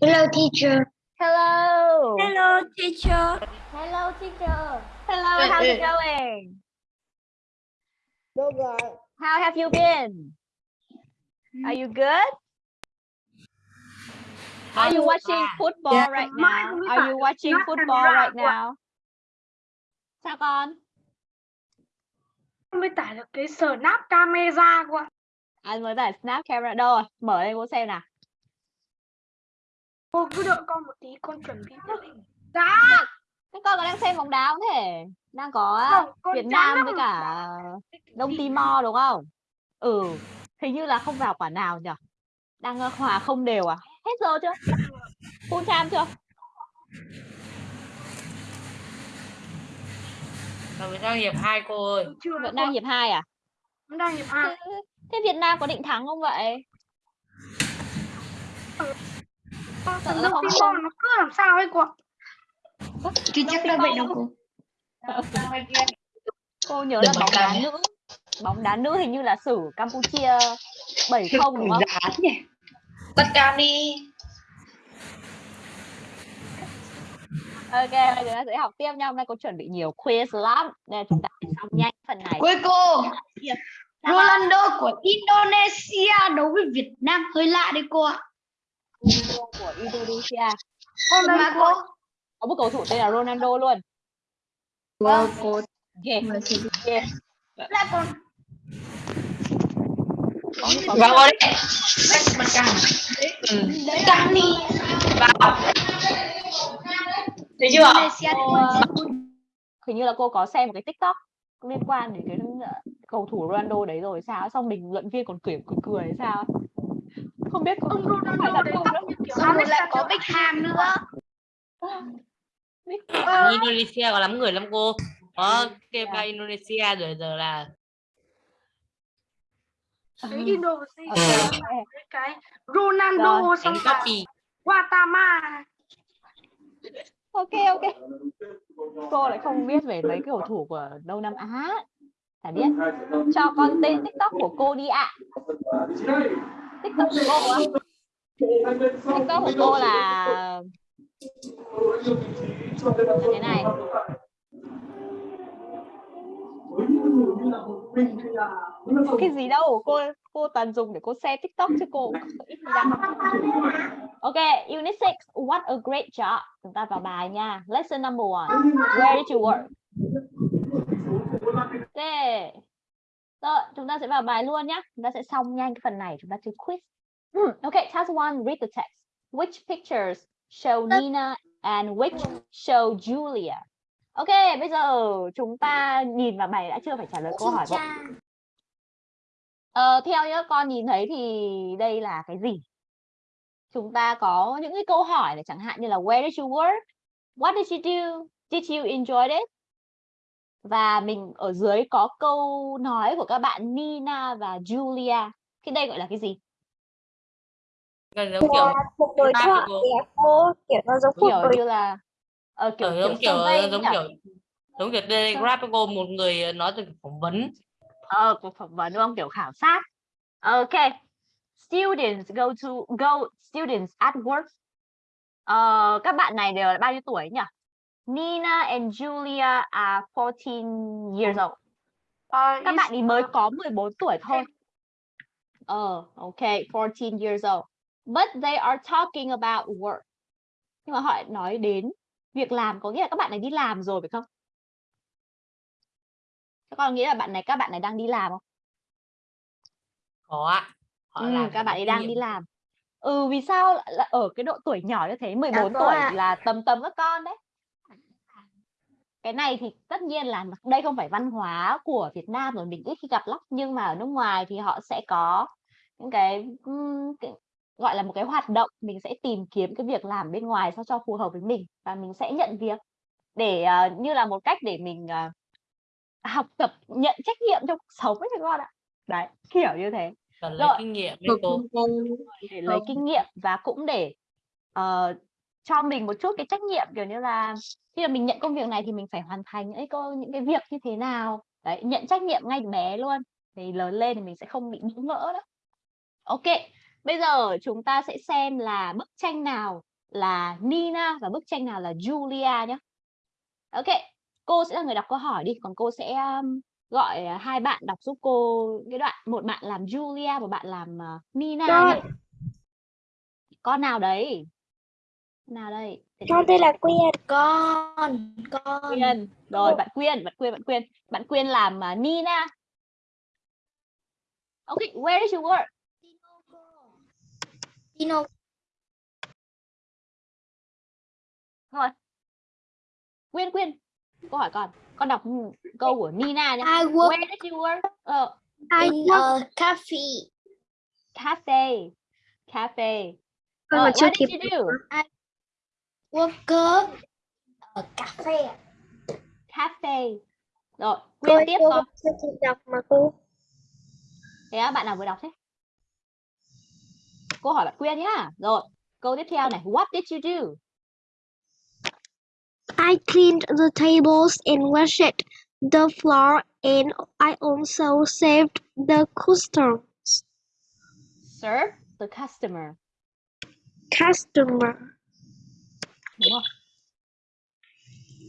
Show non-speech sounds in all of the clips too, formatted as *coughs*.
Hello, teacher. Hello. Hello, teacher. Hello, teacher. Hello, how's it going? How have you been? Are you good? Are you watching football Yeah. right now? Are you watching football right now? Sao con? Không mới tải được cái snap camera của. Anh mới tải snap camera đâu rồi? Mở lên cô xem nào. Cô cứ đợi con một tí, con chuẩn bị màn hình. Dạ. Thế con có đang xem bóng đá không thể? Đang có Không, Việt Nam với cả Đông Timor đúng không? Ừ, hình như là không vào quả nào nhỉ? Đang ờ, hòa không đều à? Hết giờ chưa? Full time chưa? Mình đang hiệp hai cô ơi. Chưa Vẫn đang hiệp 2 à? Vẫn đang hiệp hai. Thế, thế Việt Nam có định thắng không vậy? Con Timor không. nó cứ làm sao ấy cô. Chứ chắc là vậy đâu cô. Cô nhớ là bóng đá nữ. Bóng đá nữ hình như là xử Campuchia 7-0 đúng không? Tất cả đi. Ok, bây giờ chúng ta sẽ học tiếp nha. Hôm nay cô chuẩn bị nhiều quiz lắm. Nên chúng ta xong nhanh phần này. Cuối cô. Sao Ronaldo của Indonesia đấu với Việt Nam hơi lạ đấy cô ạ. Ronaldo của Indonesia. Con đấy Mà cô. cô. Có một cầu thủ tên là Ronaldo luôn. Cô cô Ghê, ghê. Là con. Vào. Tất cả. Ừ. Tất cả đi. Vào. Thấy chưa? Indonesia cô, hình như là cô có xem một cái tiktok liên quan đến cái ờ, cầu thủ Ronaldo đấy rồi sao xong bình luận viên còn cười cười cười sao. Không biết có Ông phải Ronaldo là không như kiểu Xong rồi lại có. Beckham nữa. Ờ, Indonesia có lắm người lắm cô. Có Kepa Dạ. Indonesia rồi giờ là cái Indonesia Ok. cái Ronaldo Rồi, xong copy. Guatama ok ok cô lại không biết về mấy cầu thủ của Đông Nam Á chả biết. Cho con tên tiktok của cô đi ạ. Tiktok của cô á? Tiktok của cô là là thế này. Cái gì đâu, cô cô toàn dùng để cô xem tiktok chứ cô ít ok, unit 6 what a great job. Chúng ta vào bài nha. Lesson number one, where did you work? Ok rồi chúng ta sẽ vào bài luôn nhé chúng ta sẽ xong nhanh cái phần này chúng ta chơi quiz Hmm, ok task one read the text which pictures show Nina and which show Julia ok bây giờ chúng ta nhìn vào bài đã chưa phải trả lời câu hỏi bộ Ờ, theo nhá con nhìn thấy thì đây là cái gì? Chúng ta có những cái câu hỏi này chẳng hạn như là Where did you work? What did you do? Did you enjoy it? Và mình ở dưới có câu nói của các bạn Nina và Julia. Cái đây gọi là cái gì? gần giống kiểu một đối thoại cô. kiểu nó giống cuộc Kiểu đối như là ờ, kiểu Kiểu giống kiểu survey giống kiểu giống kiểu Telegraph cô một người nói từ phỏng vấn. ờ cuộc phỏng vấn đúng không? Kiểu khảo sát. Ok. Students go to go students at work. Ờ, các bạn này đều là bao nhiêu tuổi nhỉ? Nina and Julia are 14 years old. Các bạn ấy mới có 14 tuổi thôi. Ờ, ok, 14 years old. But they are talking about work. Nhưng mà họ nói đến việc làm có nghĩa là các bạn này đi làm rồi phải không? Các con nghĩ là bạn này các bạn này đang đi làm không? Có ạ. Họ Ừ, làm các bạn ấy đang đi làm. Ừ, vì sao là ở cái độ tuổi nhỏ như thế, 14 có tuổi là tầm tầm các con đấy. Cái này thì tất nhiên là đây không phải văn hóa của Việt Nam rồi mình ít khi gặp lắm nhưng mà ở nước ngoài thì họ sẽ có những cái, cái gọi là một cái hoạt động mình sẽ tìm kiếm cái việc làm bên ngoài sao cho phù hợp với mình và mình sẽ nhận việc để ờ, như là một cách để mình ờ, học tập nhận trách nhiệm trong cuộc sống ấy các con ạ. Đấy, kiểu như thế. Cần lấy Rồi. kinh nghiệm cô. để lấy kinh nghiệm và cũng để ờ, cho mình một chút cái trách nhiệm kiểu như là khi mà mình nhận công việc này thì mình phải hoàn thành cái câu những cái việc như thế nào đấy nhận trách nhiệm ngay từ bé luôn thì lớn lên thì mình sẽ không bị bỡ ngỡ đó ok bây giờ chúng ta sẽ xem là bức tranh nào là Nina và bức tranh nào là Julia nhé. Ok, cô sẽ là người đọc câu hỏi đi, còn cô sẽ um, gọi hai bạn đọc giúp cô cái đoạn một bạn làm Julia và bạn làm uh, Nina. Con nào đấy? Nào đây? Con tên là Quyên. con con Quyên. Rồi, bạn Quyên, bạn Quyên, bạn Quyên. Bạn Quyên làm uh, Nina. Okay, where did you work? Tino Rồi. Quyên, Quyên. Câu hỏi con. Con đọc câu của Nina nhé. I work Where did you work? Ờ, I in work. a cafe cafe. Cafe. Chưa what did you do? Worker ở cafe Cafe. Rồi, Cô Quyên ơi, tiếp cô con. kịp đọc mà cô. Thế á, bạn nào vừa đọc thế? Cô hỏi bạn Quyên nhá. Rồi, câu tiếp theo này. What did you do? I cleaned the tables and washed the floor and I also saved the customers. Serve the customer. Customer. Đúng không?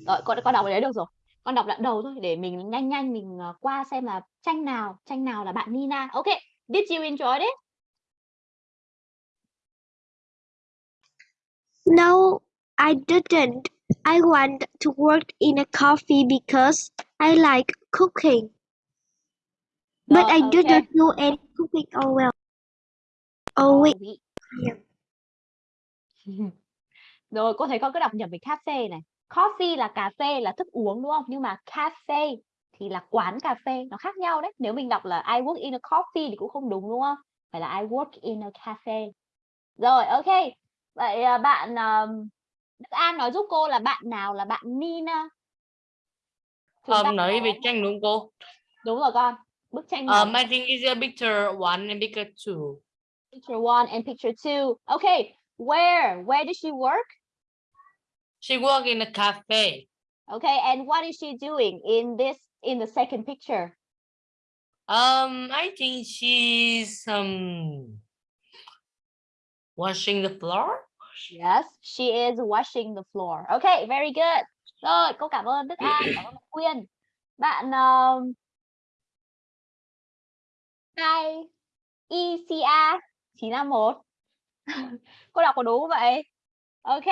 Rồi, con con đọc ở đấy được rồi. Con đọc đoạn đầu thôi để mình nhanh nhanh mình ờ, qua xem là tranh nào, tranh nào là bạn Nina. Ok, did you enjoy it? No, I didn't. I want to work in a coffee because I like cooking. But Rồi, I ok. didn't do any cooking all well. Oh wait. Yeah. Rồi cô thấy con cứ đọc nhầm với cafe này. Coffee là cà phê là thức uống đúng không? Nhưng mà cafe thì là quán cà phê, nó khác nhau đấy. Nếu mình đọc là I work in a coffee thì cũng không đúng đúng không? Phải là I work in a cafe. Rồi, ok. Vậy à, bạn Đức An nói giúp cô là bạn nào là bạn Nina? Um, nói về tranh đúng không cô? Đúng rồi con. Bức tranh nào? Um, I think it's a picture one and picture two. picture one and picture two. Okay, where? Where did she work? She work in a cafe. Okay, and what is she doing in this in the second picture? Um, I think she's um washing the floor. Yes, she is washing the floor. Okay, very good. Rồi, cô cảm ơn Đức An, cảm ơn Quyên. Bạn um, hai ECA 951. cô đọc có đúng không vậy? Ok,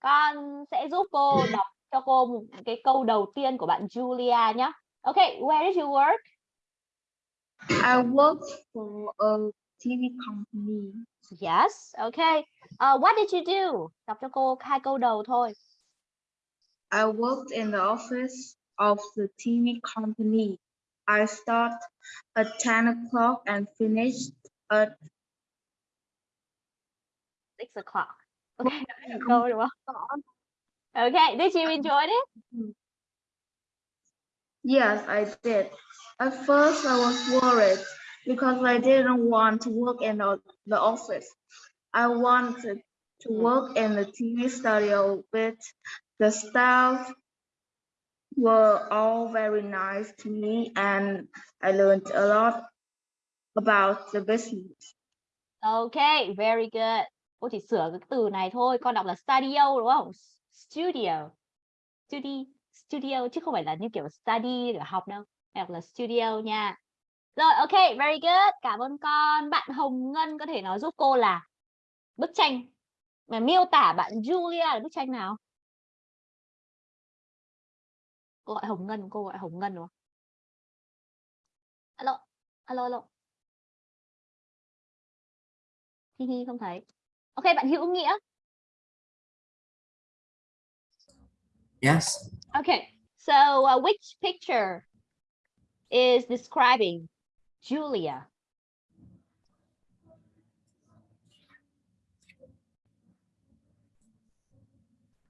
con sẽ giúp cô *laughs* đọc cho cô một cái câu đầu tiên của bạn Julia nhé. Ok, where did you work? I work for a TV company. Yes, okay. Uh, what did you do? Đọc cho cô hai câu đầu thôi. I worked in the office of the TV company. I start at 10 o'clock and finished at Six o'clock. Okay, đó là câu đúng không? Okay, did you enjoy it? Yes, I did. At first, I was worried because I didn't want to work in the, the office. I wanted to work in the TV studio, but the staff were all very nice to me, and I learned a lot about the business. Okay, very good. Cô chỉ sửa cái từ này thôi. Con đọc là studio đúng không? Studio. Study, studio chứ không phải là như kiểu study để học đâu. Đọc là studio nha. Rồi, ok, very good. Cảm ơn con. Bạn Hồng Ngân có thể nói giúp cô là bức tranh mà miêu tả bạn Julia là bức tranh nào? Cô gọi Hồng Ngân, cô gọi Hồng Ngân đúng không? Alo, alo, alo. Hi hi không thấy. Ok, bạn Hữu Nghĩa. Yes. Okay, so uh, which picture is describing Julia?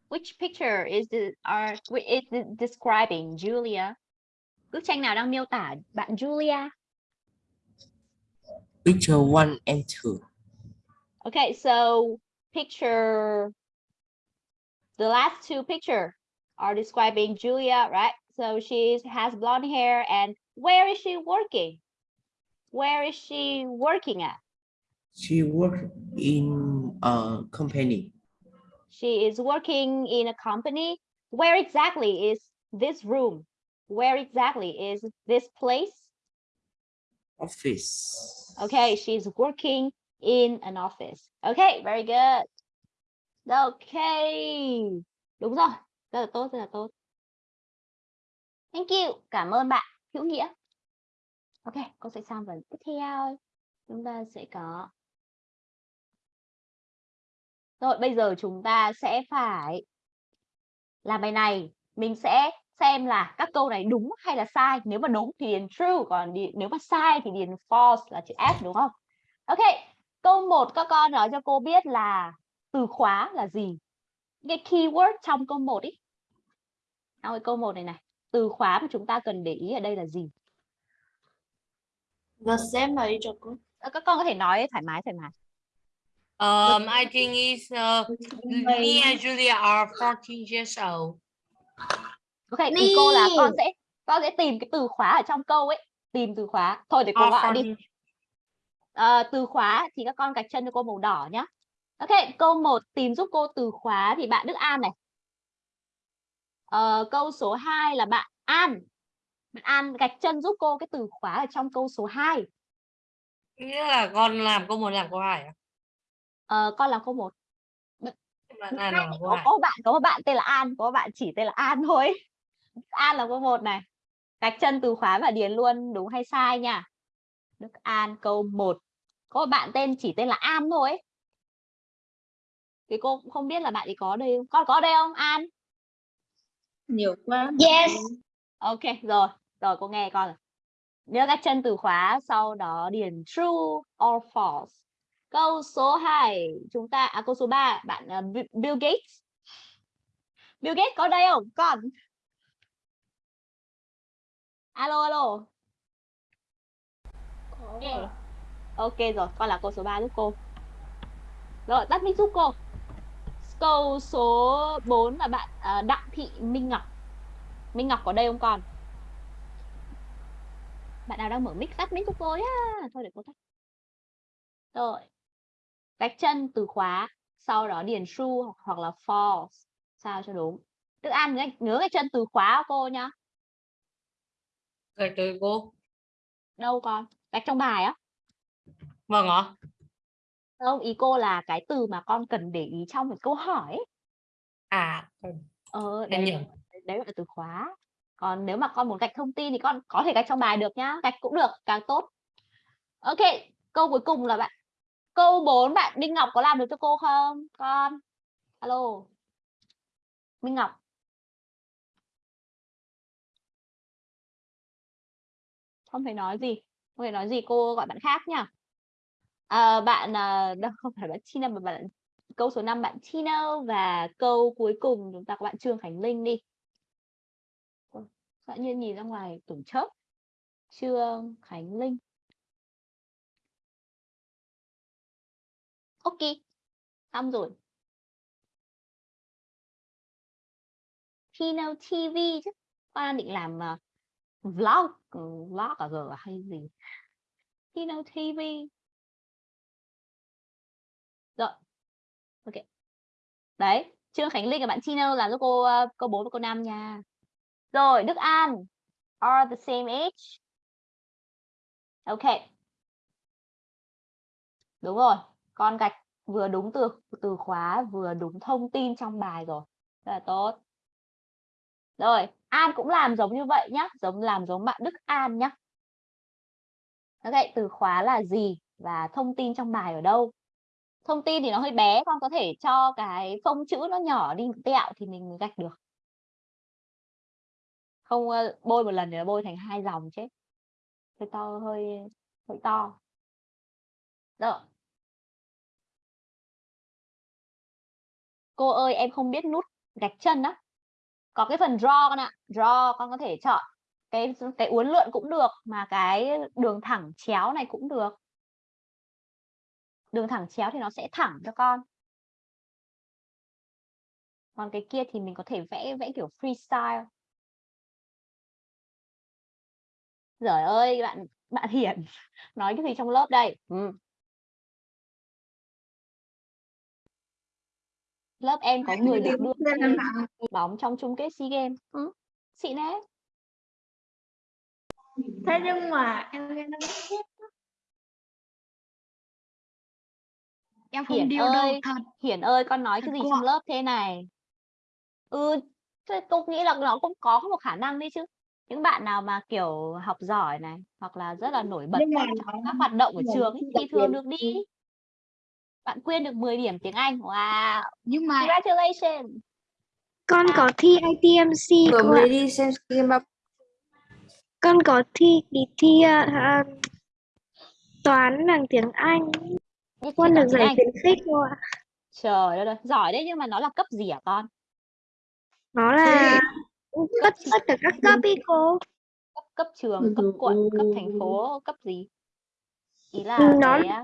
Which picture is the are is the- describing Julia? Bức tranh nào đang miêu tả bạn Julia? Picture one and two. Okay, so picture the last two picture are describing Julia, right? So she has blonde hair and where is she working? Where is she working at? She worked in a company. She is working in a company. Where exactly is this room? Where exactly is this place? Office. Okay, she's working in an office. Okay, very good. Okay. Đúng rồi. Rất là tốt, rất là tốt. Thank you. Cảm ơn bạn hữu nghĩa. Ok, cô sẽ sang phần tiếp theo. Chúng ta sẽ có Rồi, bây giờ chúng ta sẽ phải làm bài này. Mình sẽ xem là các câu này đúng hay là sai. Nếu mà đúng thì điền true, còn đi, nếu mà sai thì điền false là chữ F đúng không? Ok, câu 1 các con nói cho cô biết là từ khóa là gì? Cái keyword trong câu 1 ý. Nào cái câu 1 này này, từ khóa mà chúng ta cần để ý ở đây là gì? The same là đi cho cô. Ờ, Các con có thể nói thoải mái thoải mái. Um, I think it's uh, me and Julia are 14 years old. Ok, thì cô là con sẽ con sẽ tìm cái từ khóa ở trong câu ấy, tìm từ khóa. Thôi để cô Are gọi đi. 14 Ờ, từ khóa thì các con gạch chân cho cô màu đỏ nhá. Ok, câu 1 tìm giúp cô từ khóa thì bạn Đức An này. Ờ, câu số 2 là bạn An. Bạn An gạch chân giúp cô cái từ khóa ở trong câu số 2. Nghĩa là con làm câu một làm câu hai à? Ờ, con làm câu 1. Bạn An làm câu Có, có bạn có một bạn tên là An, có một bạn chỉ tên là An thôi. An là câu 1 này. Gạch chân từ khóa và điền luôn đúng hay sai nha. Đức An câu 1. Có một bạn tên chỉ tên là An thôi ấy. Thì cô cũng không biết là bạn ấy có đây không? Con có đây không An? Nhiều quá. Yes. Ok rồi, rồi cô nghe con. Nhớ các chân từ khóa sau đó điền true or false. Câu số 2 chúng ta à câu số 3 bạn uh, Bi- Bill Gates. Bill Gates có đây không? Con. Alo alo. Ok. Ok rồi, con là câu số 3 giúp cô. Rồi, tắt mic giúp cô. Câu số 4 là bạn à, Đặng Thị Minh Ngọc. Minh Ngọc có đây không con? Bạn nào đang mở mic tắt mic giúp cô nhá. Thôi để cô tắt. Rồi. Gạch chân từ khóa, sau đó điền true hoặc- hoặc là false. Sao cho đúng. Đức An nhớ, nhớ gạch chân từ khóa của cô nhá. Gạch tới cô. Đâu con? Gạch trong bài á. Vâng ạ. Không, ý cô là cái từ mà con cần để ý trong cái câu hỏi ấy. À, Ờ, em đấy, đấy là từ khóa. Còn nếu mà con muốn gạch thông tin thì con có thể gạch trong bài được nhá. Gạch cũng được, càng tốt. Ok, câu cuối cùng là bạn. Câu 4 bạn Minh Ngọc có làm được cho cô không? Con. Alo. Minh Ngọc. Không phải nói gì. Không phải nói gì, cô gọi bạn khác nha. À, bạn à, đâu không phải bạn Tina mà bạn câu số 5 bạn Tina và câu cuối cùng chúng ta có bạn Trương Khánh Linh đi. Bạn nhiên nhìn ra ngoài tưởng chớp. Trương Khánh Linh. Ok. Xong rồi. Tino TV chứ. Con đang định làm uh, vlog, ừ, vlog à, ở giờ à, hay gì. Tino TV. Rồi. Ok. Đấy, Trương Khánh Linh và bạn chino làm lúc cô ờ, cô bốn 4 và cô 5 nha. Rồi, Đức An. Are the same age. Ok. Đúng rồi. Con gạch vừa đúng từ từ khóa vừa đúng thông tin trong bài rồi. Rất là tốt. Rồi, An cũng làm giống như vậy nhá, giống làm giống bạn Đức An nhá. Ok, từ khóa là gì và thông tin trong bài ở đâu? Thông tin thì nó hơi bé, con có thể cho cái phông chữ nó nhỏ đi một tẹo thì mình mới gạch được. Không ờ, bôi một lần thì nó bôi thành hai dòng chết. Hơi to hơi hơi to. Rồi. Cô ơi, em không biết nút gạch chân đó. Có cái phần draw con ạ. Draw con có thể chọn cái cái uốn lượn cũng được mà cái đường thẳng chéo này cũng được. Đường thẳng chéo thì nó sẽ thẳng cho con. Còn cái kia thì mình có thể vẽ vẽ kiểu freestyle. Giời ơi, bạn bạn Hiển *laughs* nói cái gì trong lớp đây? Ừ. lớp em có người được đưa bóng trong chung kết SEA Games. Ừ. Xịn đấy. thế nhưng mà em nghe nó biết Em Hiển không điêu đâu ơi, thật. Hiển ơi, con nói cái Thật gì cô trong ạ. lớp thế này? Ừ, thế tôi nghĩ là nó cũng có một khả năng đấy chứ. Những bạn nào mà kiểu học giỏi này hoặc là rất là nổi bật trong các hoạt động của trường ấy, thi thì thường được đi. Bạn quyên được 10 điểm tiếng Anh. Wow, Nhưng mà congratulations. Con Sao? có thi ITMC vừa cô ạ. mới đi xem Con có thi kỳ thi à, à, toán bằng tiếng Anh. Biết Con được giải khuyến khích cô ạ. Trời ơi, giỏi đấy nhưng mà nó là cấp gì hả con? Nó là tất tất cả các cấp *laughs* ý cô. Cấp cấp trường, cấp quận, cấp thành phố, cấp gì? Ý là Ừ, Nó cái là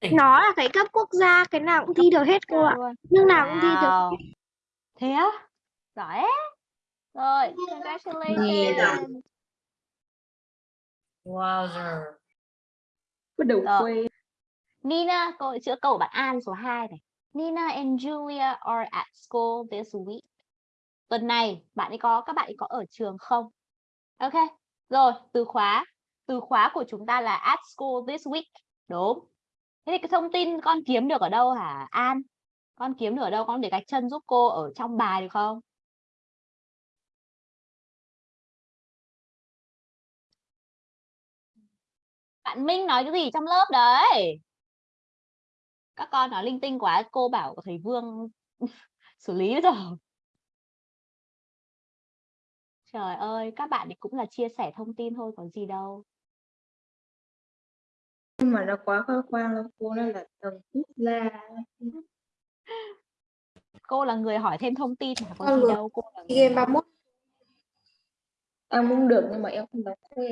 cái, nó là cái cấp quốc gia, cái nào cũng thi được hết cô ạ. Nhưng nào cũng thi được Wow. Thế á? Giỏi. Rồi, congratulations. Wowzer. có đầu Rồi. Nina, câu chữa câu của bạn An số 2 này. Nina and Julia are at school this week. Tuần này bạn ấy có các bạn ấy có ở trường không? Ok. Rồi, từ khóa. Từ khóa của chúng ta là at school this week. Đúng. Thế thì cái thông tin con kiếm được ở đâu hả An? Con kiếm được ở đâu? Con để gạch chân giúp cô ở trong bài được không? Bạn Minh nói cái gì trong lớp đấy? Các con nói linh tinh quá, cô bảo thầy Vương *laughs* xử lý rồi. Trời ơi, các bạn thì cũng là chia sẻ thông tin thôi, có gì đâu. nhưng mà nó quá khoe khoang là cô nó là tầng quốc gia Cô là người hỏi thêm thông tin mà có gì đâu. Cô là người... game 31 em muốn được nhưng mà em không dám khoe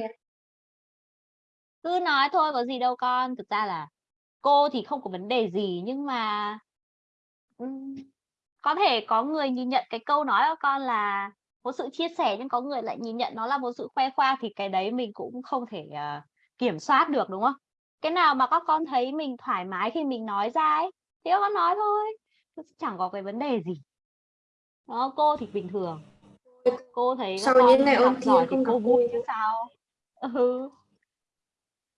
Cứ nói thôi, có gì đâu con. Thực ra là cô thì không có vấn đề gì nhưng mà có thể có người nhìn nhận cái câu nói của con là một sự chia sẻ nhưng có người lại nhìn nhận nó là một sự khoe khoang thì cái đấy mình cũng không thể ờ, kiểm soát được đúng không? Cái nào mà các con thấy mình thoải mái khi mình nói ra ấy thì các con nói thôi. Chẳng có cái vấn đề gì. Đó, cô thì bình thường. Cô thấy các sau những ngày ôn thi thì không gặp cô vui vui chứ sao. Ừ.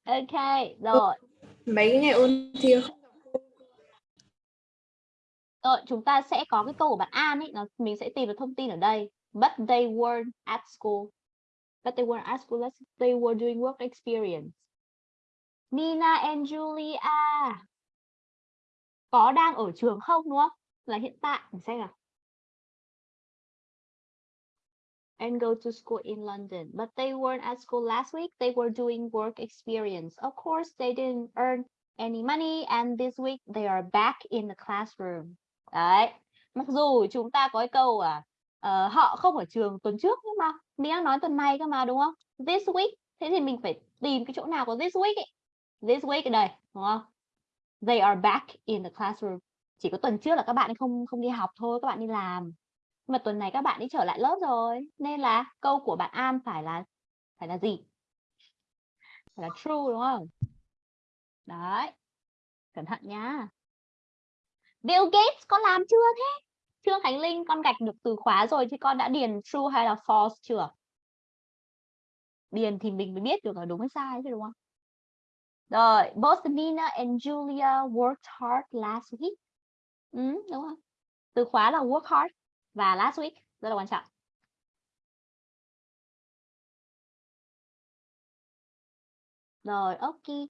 Ok, rồi mấy ngày ôn thi không Rồi, ờ, chúng ta sẽ có cái câu của bạn An ấy, nó mình sẽ tìm được thông tin ở đây. But they weren't at school. But they weren't at school. They were doing work experience. Nina and Julia có đang ở trường không đúng không? Là hiện tại mình xem nào. And go to school in London. But they weren't at school last week. They were doing work experience. Of course, they didn't earn any money. And this week they are back in the classroom. Đấy. Mặc dù chúng ta có cái câu à uh, họ không ở trường tuần trước nhưng mà mình đang nói tuần này cơ mà đúng không? This week. Thế thì mình phải tìm cái chỗ nào của this week ấy. This week ở đây, đúng không? They are back in the classroom. Chỉ có tuần trước là các bạn không không đi học thôi, các bạn đi làm. Mà tuần này các bạn ấy trở lại lớp rồi, nên là câu của bạn An phải là phải là gì? Phải là true đúng không? Đấy. Cẩn thận nhá. Bill Gates con làm chưa thế? Trương Khánh Linh con gạch được từ khóa rồi thì con đã điền true hay là false chưa? Điền thì mình mới biết được là đúng hay sai chứ đúng không? Rồi, both Nina and Julia worked hard last week. Ừ, đúng không? Từ khóa là work hard và last week rất là quan trọng. Rồi, ok.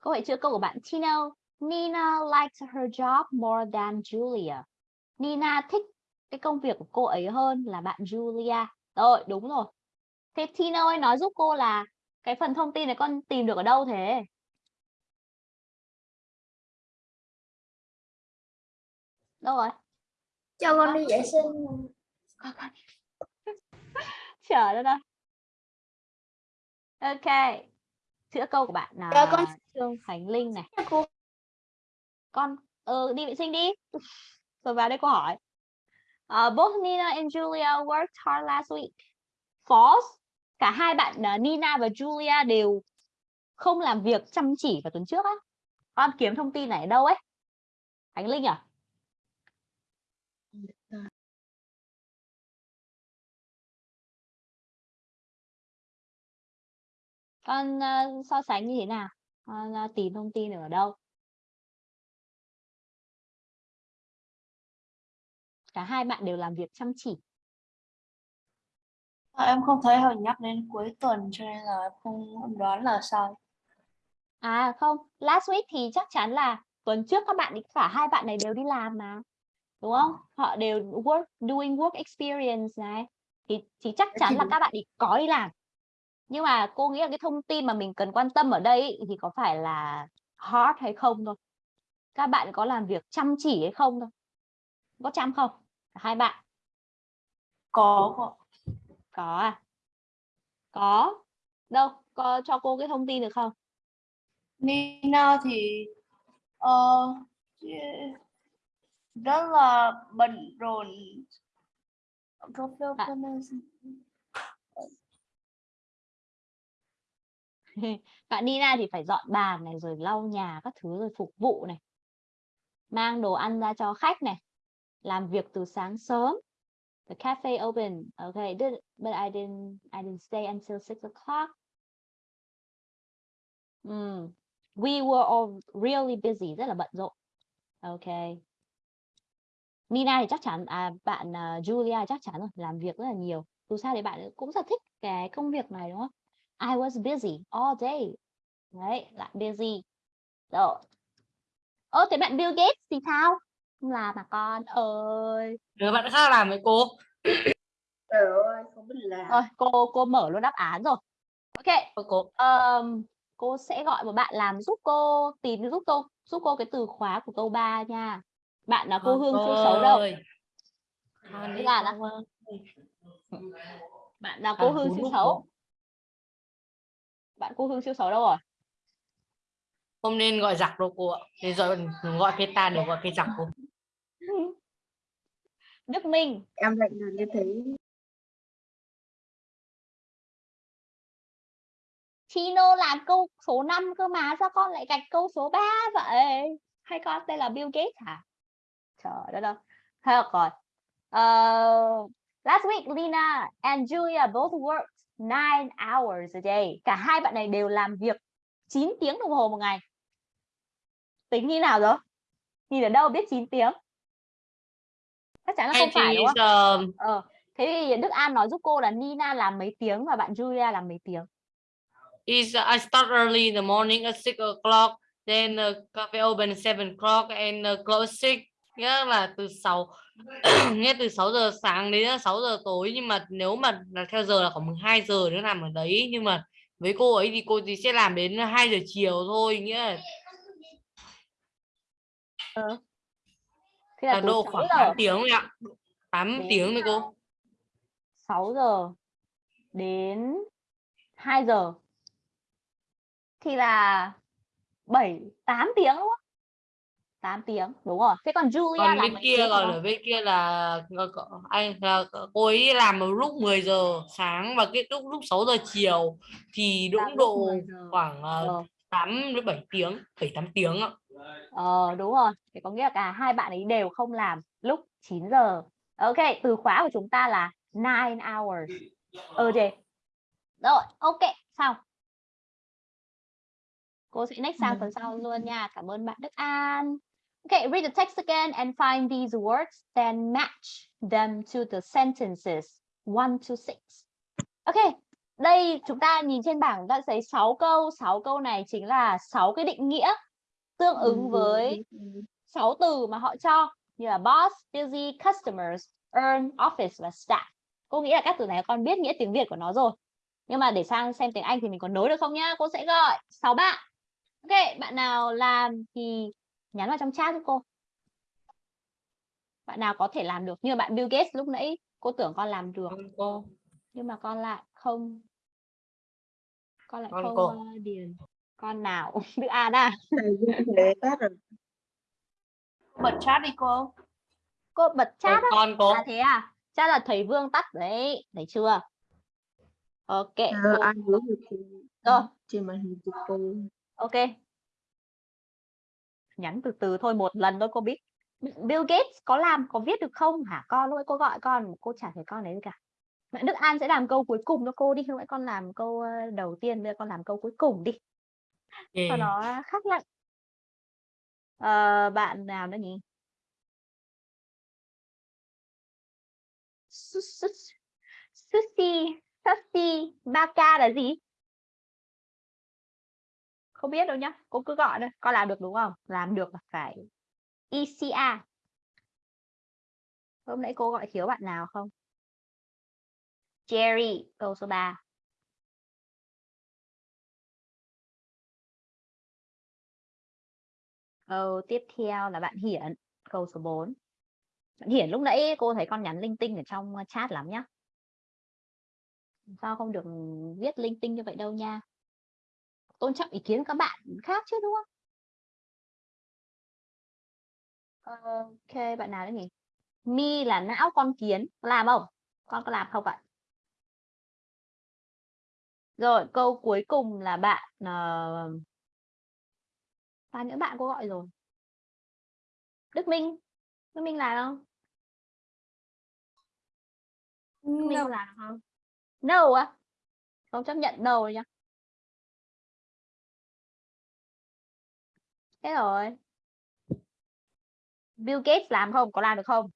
Câu hỏi chữa câu của bạn Tino. Nina likes her job more than Julia. Nina thích cái công việc của cô ấy hơn là bạn Julia. Rồi, đúng rồi. Thế Tino ơi nói giúp cô là cái phần thông tin này con tìm được ở đâu thế? Đâu rồi? cho con đi vệ sinh Con con. *laughs* Chờ đó đâu. Ok. Chữa câu của bạn là Dạ, con- Trương Khánh Linh này. cô Con ờ, đi vệ sinh đi. Rồi vào đây cô hỏi. Uh, both Nina and Julia worked hard last week. False cả hai bạn uh, Nina và Julia đều không làm việc chăm chỉ vào tuần trước á. Con kiếm thông tin này ở đâu ấy? Khánh Linh à? Con uh, so sánh như thế nào? Con uh, tìm thông tin ở đâu? Cả hai bạn đều làm việc chăm chỉ. À, em không thấy họ nhắc đến cuối tuần cho nên là em không em đoán là sai. À không, last week thì chắc chắn là tuần trước các bạn cả hai bạn này đều đi làm mà. Đúng không? Họ đều work doing work experience này. Thì thì chắc chắn là các bạn ấy có đi làm. Nhưng mà cô nghĩ là cái thông tin mà mình cần quan tâm ở đây ý, thì có phải là hard hay không thôi. Các bạn có làm việc chăm chỉ hay không thôi. Có chăm không? Cả Hai bạn Có, có. à? Có. Đâu, có cho cô cái thông tin được không? Nina thì ờ, rất là bận rộn. À. *laughs* bạn Nina thì phải dọn bàn này rồi lau nhà các thứ rồi phục vụ này mang đồ ăn ra cho khách này làm việc từ sáng sớm the cafe open okay did, but I didn't I didn't stay until six o'clock Hmm. we were all really busy rất là bận rộn okay Nina thì chắc chắn à bạn uh, Julia chắc chắn rồi làm việc rất là nhiều dù sao thì bạn cũng rất thích cái công việc này đúng không I was busy all day. Đấy, lại busy. Rồi. Ô thế bạn Bill Gates thì sao? Không làm mà con ơi. đứa bạn khác làm với cô Trời ơi, không biết làm. Rồi, cô cô mở luôn đáp án rồi. Ok, cô ờm, cô sẽ gọi một bạn làm giúp cô tìm giúp cô giúp cô cái từ khóa của câu 3 nha. Bạn là cô Vâng, Hương cô siêu xấu đâu? đi là ơi. Bạn là cô À, Hương siêu xấu. Bạn cô Hương siêu xấu đâu rồi? không nên gọi giặc đâu cô ạ nên gọi gọi cái ta để gọi cái giặc cô *laughs* Đức Minh, Em lại là như thế. Chino làm câu số 5 cơ mà sao con lại gạch câu số 3 vậy? Hay con tên là Bill Gates hả? Trời đất ơi. Được rồi. Ờ, last week Lina and Julia both worked 9 hours a day. Cả hai bạn này đều làm việc 9 tiếng đồng hồ một ngày. Tính như nào rồi? Nhìn ở đâu biết 9 tiếng? Chắc chắn là không phải đúng không? Ờ, thế thì Đức An nói giúp cô là Nina làm mấy tiếng và bạn Julia làm mấy tiếng. is I start early in the morning at six o'clock, then uh, cafe open at seven o'clock and uh, close six. Nghĩa là từ 6 *clears throat* nghĩa từ 6 giờ sáng đến 6 giờ tối nhưng mà nếu mà là theo giờ là khoảng 12 giờ nữa làm ở đấy nhưng mà với cô ấy thì cô thì sẽ làm đến 2 giờ chiều thôi nghĩa là, Thế là độ 6 khoảng giờ 8 tiếng ạ. 8 Đến- tiếng thôi cô. 6 giờ đến 2 giờ thì là 7 8 tiếng đúng không? 8 tiếng, đúng rồi. Thế còn Julia còn bên kia còn ở bên kia là ờ, anh là cô ấy làm vào lúc 10 giờ sáng và kết thúc lúc 6 giờ chiều thì đúng độ 10 giờ. khoảng Ờ. uh, 8 đến 7 tiếng 7 8 tiếng ạ Ờ đúng rồi. Thì có nghĩa là cả hai bạn ấy đều không làm lúc 9 giờ. Ok, từ khóa của chúng ta là 9 hours ờ, a day. Rồi, ok, xong. Cô sẽ next sang phần sau luôn nha. Cảm ơn bạn Đức An. Okay, read the text again and find these words, then match them to the sentences 1 to 6. Ok, đây chúng ta nhìn trên bảng đã thấy 6 câu, 6 câu này chính là 6 cái định nghĩa tương ứng với 6 từ mà họ cho như là boss, busy, customers, earn, office và staff. Cô nghĩ là các từ này con biết nghĩa tiếng Việt của nó rồi. Nhưng mà để sang xem tiếng Anh thì mình có nối được không nhá? Cô sẽ gọi 6 bạn. Ok, bạn nào làm thì nhắn vào trong chat giúp cô. Bạn nào có thể làm được. Như bạn Bill Gates lúc nãy cô tưởng con làm được cô nhưng mà con lại không con lại Con không cô. ờ, điền con nào *laughs* à? Thế tát rồi. Bật chat đi cô. cô bật chat á? con cô. À thế à? Chắc là thầy Vương tắt đấy. Thấy chưa? Ok. Cô- ai hướng được thì rồi. trên màn hình của cô. ok. Nhắn từ từ thôi một lần thôi cô biết. Bill Gates có làm có viết được không? Hả? Con lúc ấy cô gọi con. Cô chả thấy con đấy gì cả. Mẹ Đức An sẽ làm câu cuối cùng cho cô đi. Lúc nãy con làm câu ờ, đầu tiên bây giờ con làm câu cuối cùng đi Okay. nó khác lặng Ờ, bạn nào nữa nhỉ? Su- su- Sushi Sushi Baka là gì? Không biết đâu nhá cô cứ gọi thôi con làm được đúng không? Làm được là phải ECR hôm nãy cô gọi thiếu bạn nào không? Jerry câu số 3 câu tiếp theo là bạn Hiển, câu số 4 bạn Hiển lúc nãy cô thấy con nhắn linh tinh ở trong ờ, chat lắm nhá. Sao không được viết linh tinh như vậy đâu nha. Tôn trọng ý kiến các bạn khác chứ, đúng không? Ok, bạn nào đấy nhỉ? Mi là não con kiến, có làm không? Con có làm không ạ? Rồi, câu cuối cùng là bạn uh bao nhiêu bạn cô gọi rồi. Đức Minh. Đức Minh làm không? Đức Minh No. làm không? No á. Không chấp nhận no nhá thế rồi. Bill Gates làm không? Có làm được không?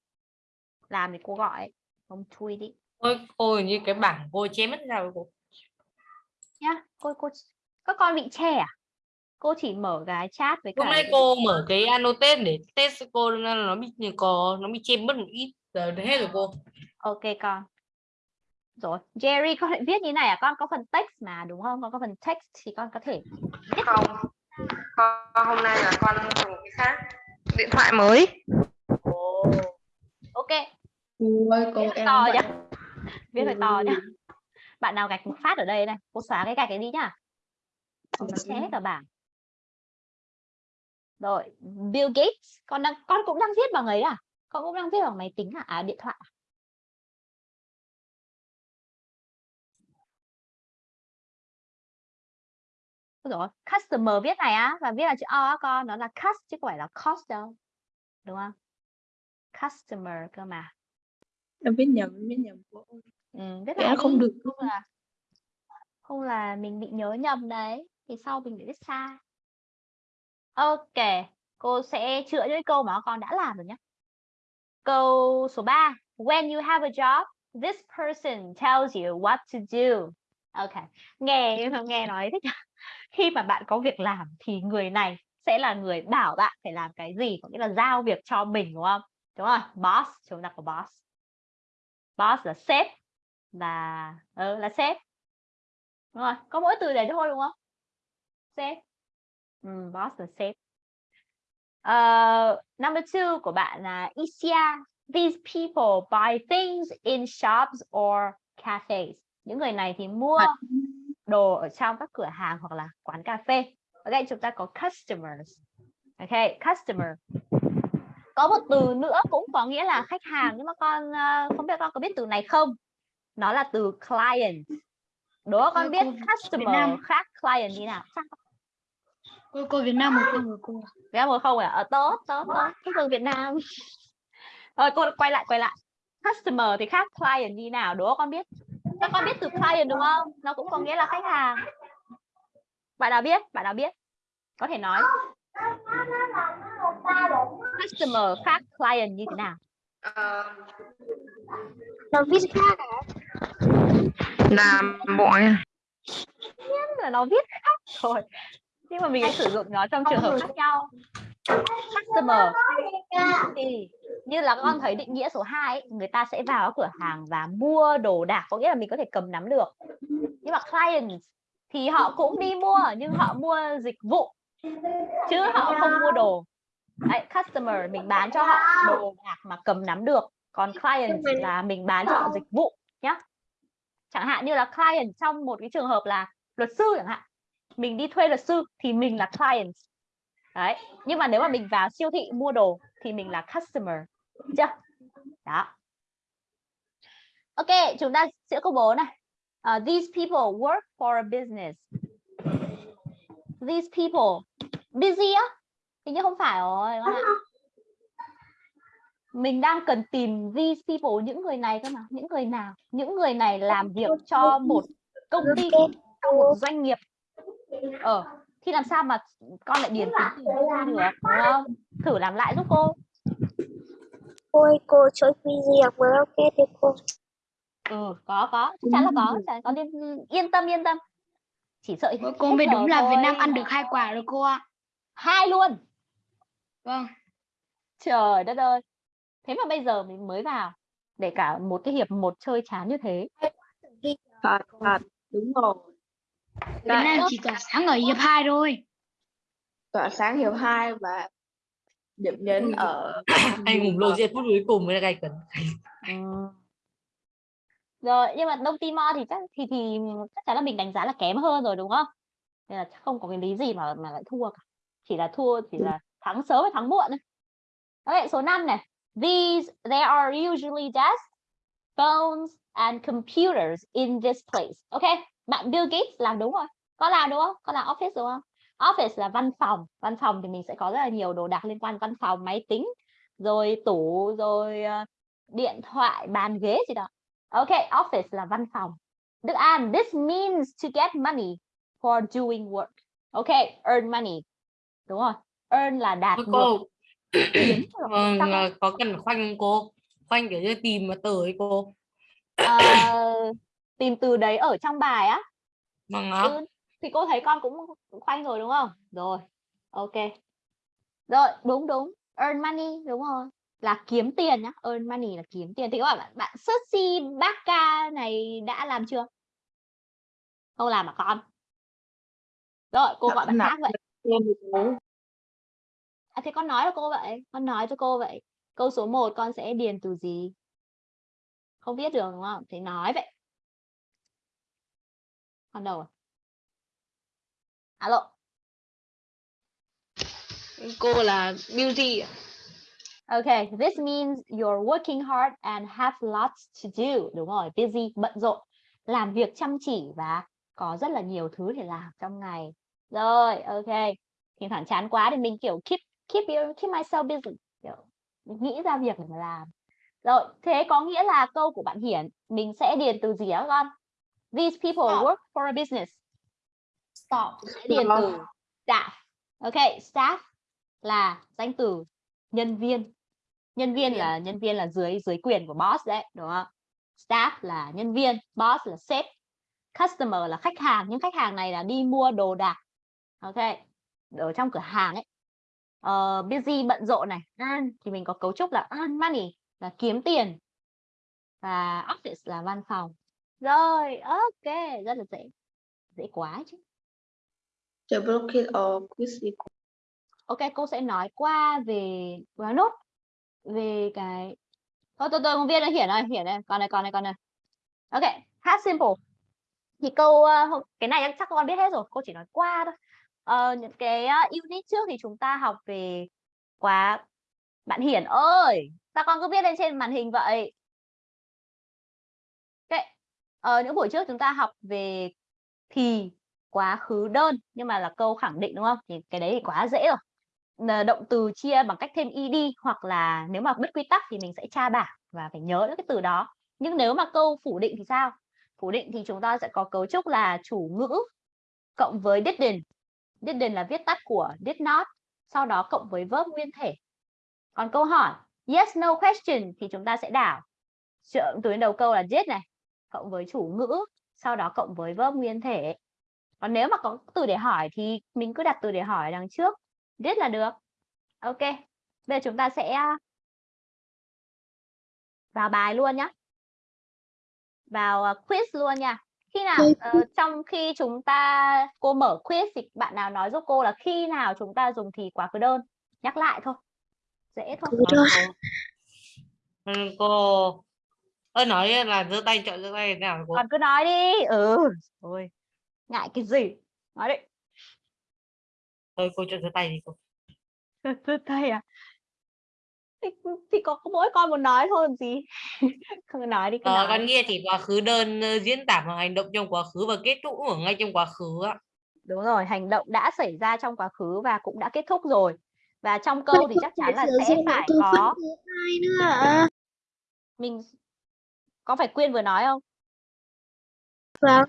Làm thì cô gọi. Không chui đi. Ôi, cô hình như cái bảng cô chém mất ra rồi cô. nhá cô cô các con bị che à cô chỉ mở cái chat với cả nãy cái- cô mở cái annotate để test cô nên là nó bị như có nó bị chêm mất một ít. Giờ hết rồi cô. ok con. Rồi Jerry con lại viết như này à? Con có phần text mà đúng không? Con có phần text thì con có thể viết. Không. Con hôm nay là con dùng cái khác điện thoại mới. Ok. Cô ơi, cô viết em to nhá. Viết phải to nhá. Bạn nào gạch một phát ở đây này. Cô xóa cái gạch ấy đi nhá. Không nó che hết cả bảng rồi Bill Gates con đang con cũng đang viết bằng ấy à con cũng đang viết bằng máy tính à, à điện thoại à? Ôi, customer viết này á và viết là chữ O á con nó là cust chứ không phải là cost đâu đúng không customer cơ mà Em viết nhầm, em viết nhầm cô. ừ, viết lại không đi, được. không là không là mình bị nhớ nhầm đấy thì sau mình bị viết sai ok cô sẽ chữa những câu mà con đã làm rồi nhé. Câu số 3 when you have a job this person tells you what to do. Ok nghe nghe nói thích khi mà bạn có việc làm thì người này sẽ là người bảo bạn phải làm cái gì có nghĩa là giao việc cho mình đúng không? Đúng rồi boss chúng ta có boss. Boss là sếp là ừ, là sếp. Đúng rồi có mỗi từ để thôi đúng không? Sếp ừ, boss là sếp. Ờ, number two của bạn là Isia. These people buy things in shops or cafes. Những người này thì mua đồ ở trong các cửa hàng hoặc là quán cà phê. Đây chúng ta có customers. Ok customer. Có một từ nữa cũng có nghĩa là khách hàng nhưng mà con ờ, không biết con có biết từ này không? Nó là từ client. Đố con Ờ, biết customer khác client như nào? Cô cô Việt Nam một câu rồi cô Việt Nam một không à? Ờ, tốt, tốt, tốt. Chúc mừng Việt Nam. Rồi cô quay lại, quay lại. Customer thì khác client như nào? Đố con biết. Các con biết từ client đúng không? Nó cũng có nghĩa là khách hàng. Bạn nào biết? Bạn nào biết? Có thể nói. Customer khác client như thế nào? Ờ, Nó viết khác à? là mọi Tức là nó viết khác thôi. Nhưng mà mình sẽ sử dụng nó trong trường hợp khác nhau. Customer thì như là con thấy định nghĩa số 2 ấy, người ta sẽ vào cửa hàng và mua đồ đạc có nghĩa là mình có thể cầm nắm được. Nhưng mà client thì họ cũng đi mua nhưng họ mua dịch vụ chứ họ không mua đồ. Đấy, customer mình bán cho họ đồ đạc mà cầm nắm được còn client là mình bán cho họ dịch vụ nhá. Chẳng hạn như là client trong một cái trường hợp là luật sư chẳng hạn mình đi thuê luật sư thì mình là client đấy nhưng mà nếu mà mình vào siêu thị mua đồ thì mình là customer chưa đó ok chúng ta sẽ câu bố này Uh, these people work for a business. These people busy á? Hình như không phải rồi. các bạn Mình đang cần tìm these people những người này cơ mà, những người nào? Những người này làm việc cho một công ty, cho một doanh nghiệp. Ờ, thì làm sao mà con lại điền tính từ được, đúng không? Thử làm lại giúp cô. Cô ơi, cô gì học với ok đi cô. Ừ, có có, chắc chắn là có, chắc chắn- con yên, yên tâm yên tâm. Chỉ sợ Cô, mới đúng là Việt Nam ăn được hai quả rồi cô ạ. hai luôn. Vâng. Trời đất ơi. Thế mà bây giờ mình mới vào để cả một cái hiệp một chơi chán như thế. Thật, thật, đúng rồi. Việt Nam chỉ tỏa sáng ở hiệp 2 thôi. Tỏa sáng hiệp 2 và điểm nhấn ở *coughs* anh ngủ lô phút cuối cùng mới là gay cấn Ừ. Rồi, nhưng mà Đông Timor thì chắc thì thì chắc chắn là mình đánh giá là kém hơn rồi đúng không? Nên là chắc không có cái lý gì mà mà lại thua cả. Chỉ là thua chỉ là thắng sớm hay thắng muộn thôi. Ok, số 5 này. These there are usually desks, phones and computers in this place. Ok, bạn Bill Gates làm đúng rồi. Có làm đúng không? Có làm office đúng không? Office là văn phòng. Văn phòng thì mình sẽ có rất là nhiều đồ đạc liên quan văn phòng, máy tính, rồi tủ, rồi ờ, điện thoại, bàn ghế gì đó. Ok, office là văn phòng. Đức An, this means to get money for doing work. Ok, earn money. Đúng rồi. Earn là đạt cô *coughs* vâng, à, có cần khoanh không cô khoanh kiểu như tìm mà từ ấy cô Ờ, *coughs* tìm từ đấy ở trong bài á. vâng ạ Ừ, thì cô thấy con cũng khoanh rồi đúng không? Rồi. Ok. Rồi, đúng đúng. Earn money đúng rồi. Là kiếm tiền nhá. Earn money là kiếm tiền. Thì các bạn bạn Sushi Baka này đã làm chưa? Không làm mà con. Rồi, cô Dạ, gọi bạn làm. khác vậy. À, thế con nói cho cô vậy. Con nói cho cô vậy. Câu số 1 con sẽ điền từ gì? Không biết được đúng không? Thì nói vậy. Con đâu rồi? Alo. cô là beauty. Okay, this means you're working hard and have lots to do. Đúng rồi, busy, bận rộn. Làm việc chăm chỉ và có rất là nhiều thứ để làm trong ngày. Rồi, ok. Thỉnh thoảng chán quá thì mình kiểu keep keep keep myself busy. Kiểu nghĩ ra việc để mà làm. Rồi, thế có nghĩa là câu của bạn Hiển mình sẽ điền từ gì á con? These people Stop. work for a business. Stop. Sẽ điền từ staff. Ok, staff là danh từ nhân viên nhân viên viên. là nhân viên là dưới dưới quyền của boss đấy đúng không staff là nhân viên boss là sếp customer là khách hàng nhưng khách hàng này là đi mua đồ đạc ok ở trong cửa hàng ấy Ờ, busy bận rộn này earn thì mình có cấu trúc là earn money là kiếm tiền và office là văn phòng rồi ok rất là dễ dễ quá chứ The blockade or quiz Ok, cô sẽ nói qua về nói nốt về cái Thôi tôi tôi không viết đây hiển này, hiển này, còn này, còn này, còn này. Ok, past simple. Thì câu hôm- cái này chắc con biết hết rồi, cô chỉ nói qua thôi. Ờ, những cái ờ, unit trước thì chúng ta học về quá bạn Hiển ơi, sao con cứ viết lên trên màn hình vậy? Ờ, những buổi trước chúng ta học về thì quá khứ đơn nhưng mà là câu khẳng định đúng không? Thì cái đấy thì quá dễ rồi. Động từ chia bằng cách thêm ed hoặc là nếu mà biết quy tắc thì mình sẽ tra bảng và phải nhớ được cái từ đó. Nhưng nếu mà câu phủ định thì sao? Phủ định thì chúng ta sẽ có cấu trúc là chủ ngữ cộng với didn't didn't là viết tắt của did not sau đó cộng với verb nguyên thể. Còn câu hỏi yes no question thì chúng ta sẽ đảo. Trợ từ đầu câu là did này cộng với chủ ngữ sau đó cộng với verb nguyên thể. Còn nếu mà có từ để hỏi thì mình cứ đặt từ để hỏi đằng trước did là được. Ok bây giờ chúng ta sẽ vào bài luôn nhé vào ờ, quiz luôn nha. Khi nào ờ, trong khi chúng ta cô mở quiz thì bạn nào nói giúp cô là khi nào chúng ta dùng thì quá khứ đơn? Nhắc lại thôi. Dễ thôi. Ừ, cô ơi nói là giơ tay chọn giơ tay thế nào cô? Còn cứ nói đi. Ừ ôi ngại cái gì? Nói đi. Thôi cô chọn giơ tay đi cô. *laughs* Giơ tay à? Thì, thì có mỗi con muốn nói thôi làm gì? *laughs* Không nói đi cứ Ờ, nói con nghe chỉ quá khứ đơn diễn tả một hành động trong quá khứ và kết thúc ở ngay trong quá khứ ạ. đúng rồi hành động đã xảy ra trong quá khứ và cũng đã kết thúc rồi. Và trong câu thì chắc chắn là sẽ phải có mình có phải quyên vừa nói không Vâng.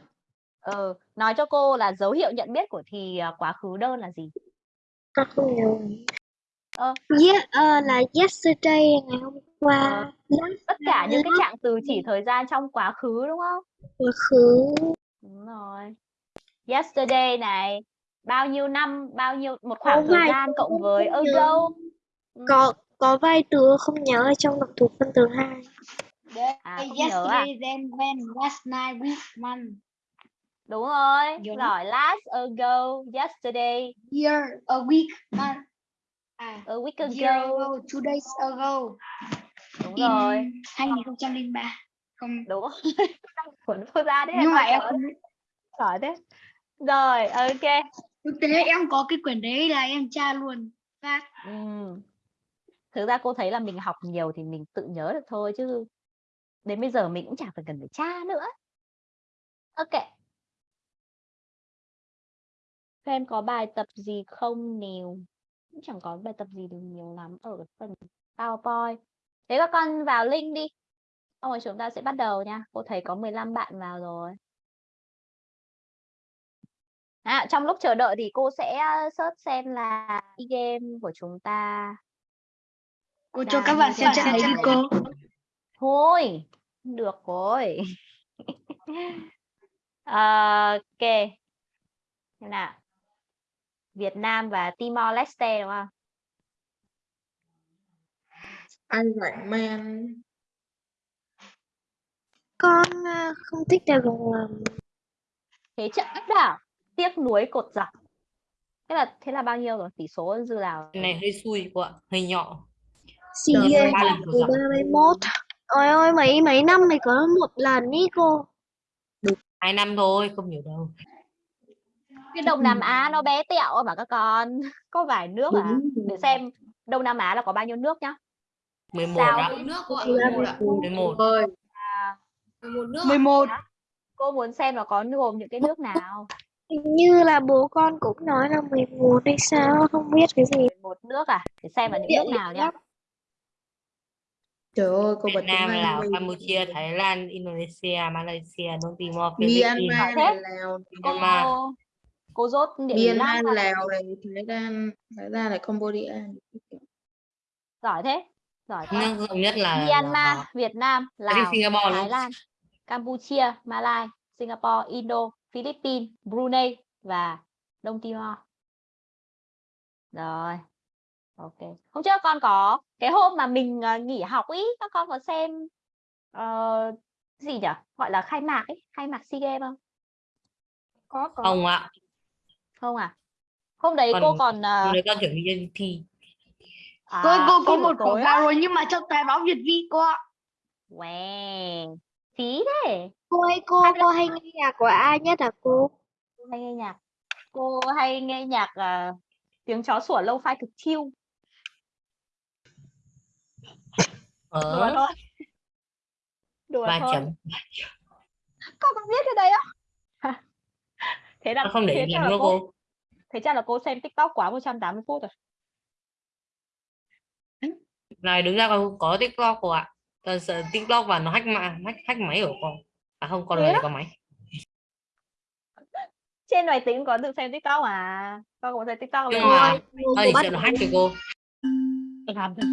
ờ nói cho cô là dấu hiệu nhận biết của thì à, quá khứ đơn là gì không nhớ. Ờ. Yeah, ờ, là yesterday ngày hôm qua. Last tất cả những cái trạng từ chỉ thời gian trong quá khứ đúng không quá khứ. đúng rồi yesterday này bao nhiêu năm bao nhiêu một khoảng Có thời gian cộng với ago Ừ. Có có vài từ không nhớ ở trong động từ phân từ hai. À, không nhớ à? then, when, last night, week, month, đúng rồi Nhớ. rồi last ago yesterday year, a week, month. À, a week year ago ago, two days ago. đúng In rồi 2003. Không, đúng rồi *laughs* cuốn cô ra đấy nhưng mà em không giỏi thế rồi ok Thực tế em có cái quyển đấy là em tra luôn. Phát. Ừm. Thực ra cô thấy là mình học nhiều thì mình tự nhớ được thôi chứ đến bây giờ mình cũng chả phải cần phải tra nữa. Ok. Các em có bài tập gì không nào? Cũng chẳng có bài tập gì được nhiều lắm ở phần PowerPoint. Thế các con vào link đi. Xong rồi chúng ta sẽ bắt đầu nha. Cô thấy có 15 bạn vào rồi. À, trong lúc chờ đợi thì cô sẽ uh, search xem là cái game của chúng ta Cô cho Là các bạn xem trận đấy đi cô. Thôi được rồi *laughs* Ờ, ok Xem nào Việt Nam và Timor Leste đúng không Iron Man Con à, không thích đèo lồng lầm. thế trận áp đảo tiếc nuối cột dọc thế là thế là bao nhiêu rồi tỷ số dư nào Cái này hơi xui ạ, hơi nhỏ. Ghê. ba dọc. 31. Ôi ôi mấy mấy năm mới có một lần ý cô. Hai năm thôi, không nhiều đâu. cái Đông Nam Á nó bé tẹo mà các con *laughs* có vài nước à để xem Đông Nam Á là có bao nhiêu nước nhá 11 Sao? ạ. một nước cô ạ Thì là 11 ạ 11. ơi à, một nước ạ. 11. cô muốn xem là có gồm những cái nước nào Hình như là bố con cũng nói là 11 hay sao, không biết cái gì. một nước à để xem là những nước nào nhá. Trời ơi cô Việt Nam, Lào. Campuchia, Thái Lan, Indonesia, Malaysia, Đông Timor, Philippines. Myanmar Thế. Lào cô Myanmar. cô rốt địa Myanmar. Lào này Thái Lan Thái Lan này Cambodia giỏi thế giỏi quá Nước nhất là, Myanmar là Việt Nam Lào Singapore Thái. Lan Campuchia Malai Singapore Indo Philippines Brunei và Đông Timor rồi ok hôm trước con có cái hôm mà mình ờ, nghỉ học ý các con có xem ờ, gì nhỉ gọi là khai mạc ấy khai mạc sea games không Có có. không ạ. không à hôm đấy cô Còn- còn ờ, Hôm nay con chuẩn bị đi thi. à, Cô cô có một tối quảng cáo rồi nhưng mà trong tài báo Việt Vi cô ạ. Wow, phí thế. Cô ơi, cô, cô hay nghe nhạc của ai nhất hả cô? Cô hay nghe nhạc. Cô hay nghe nhạc à, tiếng chó sủa lâu phai cực chill. Đùa Ở thôi. Đùa ba thôi. chấm. Cô có biết cái đấy không? *laughs* thế là Con không để ý là cô, cô. thế chắc là cô xem TikTok quá 180 phút rồi. Này đứng ra con có TikTok cô ạ. Con sợ TikTok và nó hack mạng, hack, hack máy của con. À không, con này có máy. *laughs* Trên máy tính có được xem TikTok à? Con có xem TikTok rồi. mà con chỉ bắt sợ nó hack cho cô. Làm thật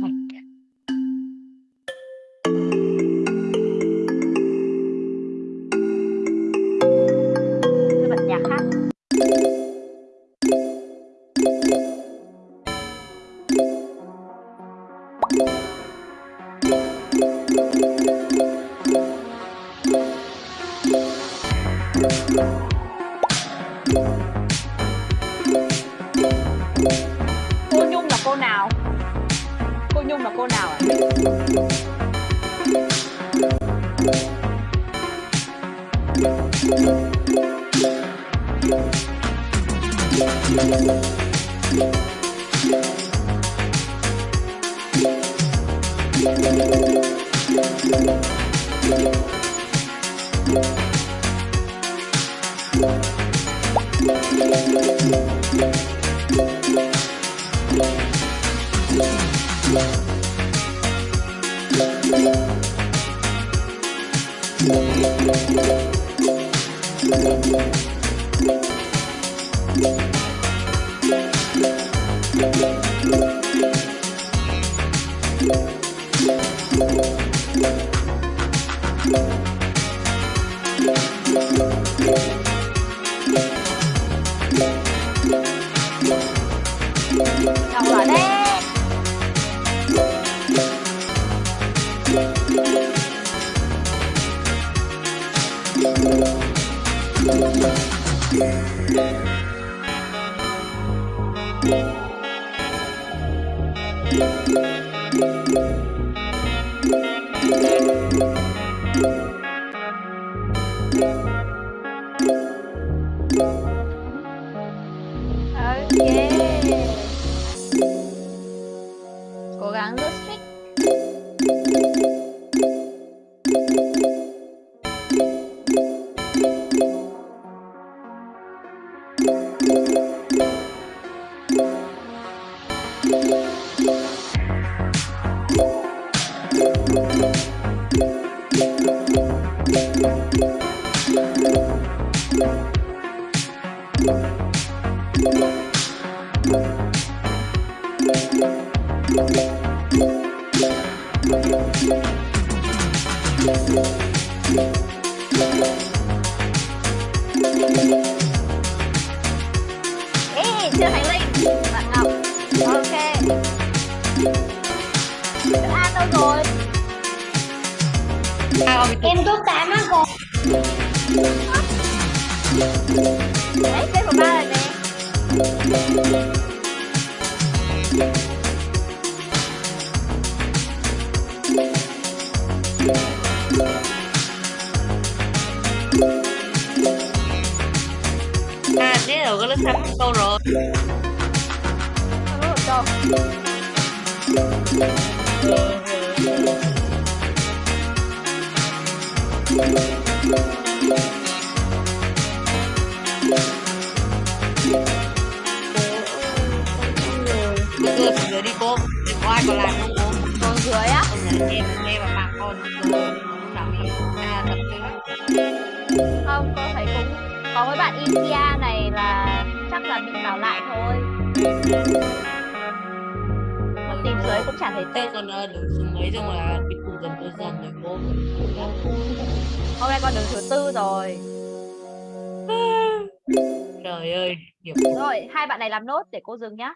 này làm nốt để cô dừng nhá.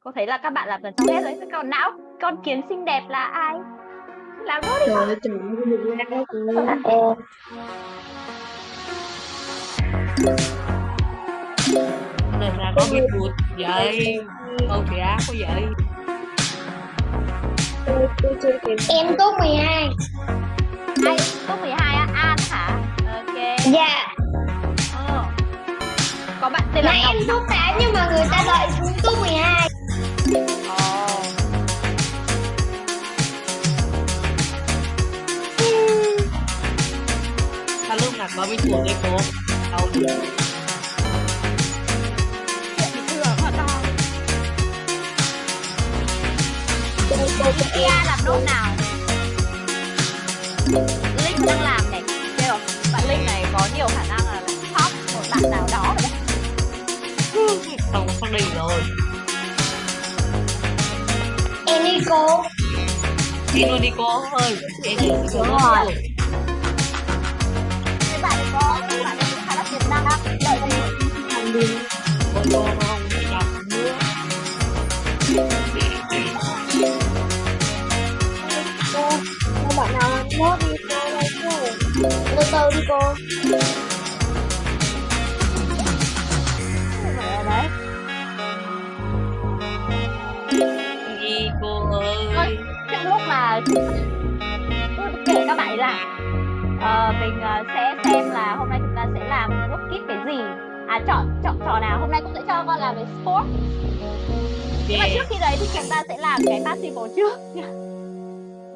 Cô thấy là các bạn làm gần xong hết rồi. Còn não con kiến xinh đẹp là ai? Làm nốt đi. Trời ơi, trời ơi, được ra đó cô. này là có biết bụt vậy câu thì á có vậy Em top 12. Ai? Top 12 á? An hả? Ok. Dạ. Ờ. Có bạn tên là Ngọc. em top 8 nhưng mà người ta đợi xuống top 12. Ồ. ta lúc nào có biết bụt đấy cô đâu? Kia làm nốt nào? Linh đang làm này. Bạn Linh này có nhiều khả năng là top một bạn nào đó không sắp đi rồi Em đi cô. đi luôn đi cô ơi em đi xuống rồi. Mấy bạn có mấy bạn là tiềm năng. Đợi đi. con cô không đi nữa Cô, cô bạn nào làm nốt đi cô ơi cô. Từ từ đi cô. Cứ kể các bạn làm ờ, mình ờ, sẽ xem là hôm nay chúng ta sẽ làm work kit cái gì. À chọn chọn trò nào. Hôm nay cũng sẽ cho con làm về sport. Nhưng mà trước khi đấy thì chúng ta sẽ làm cái passive trước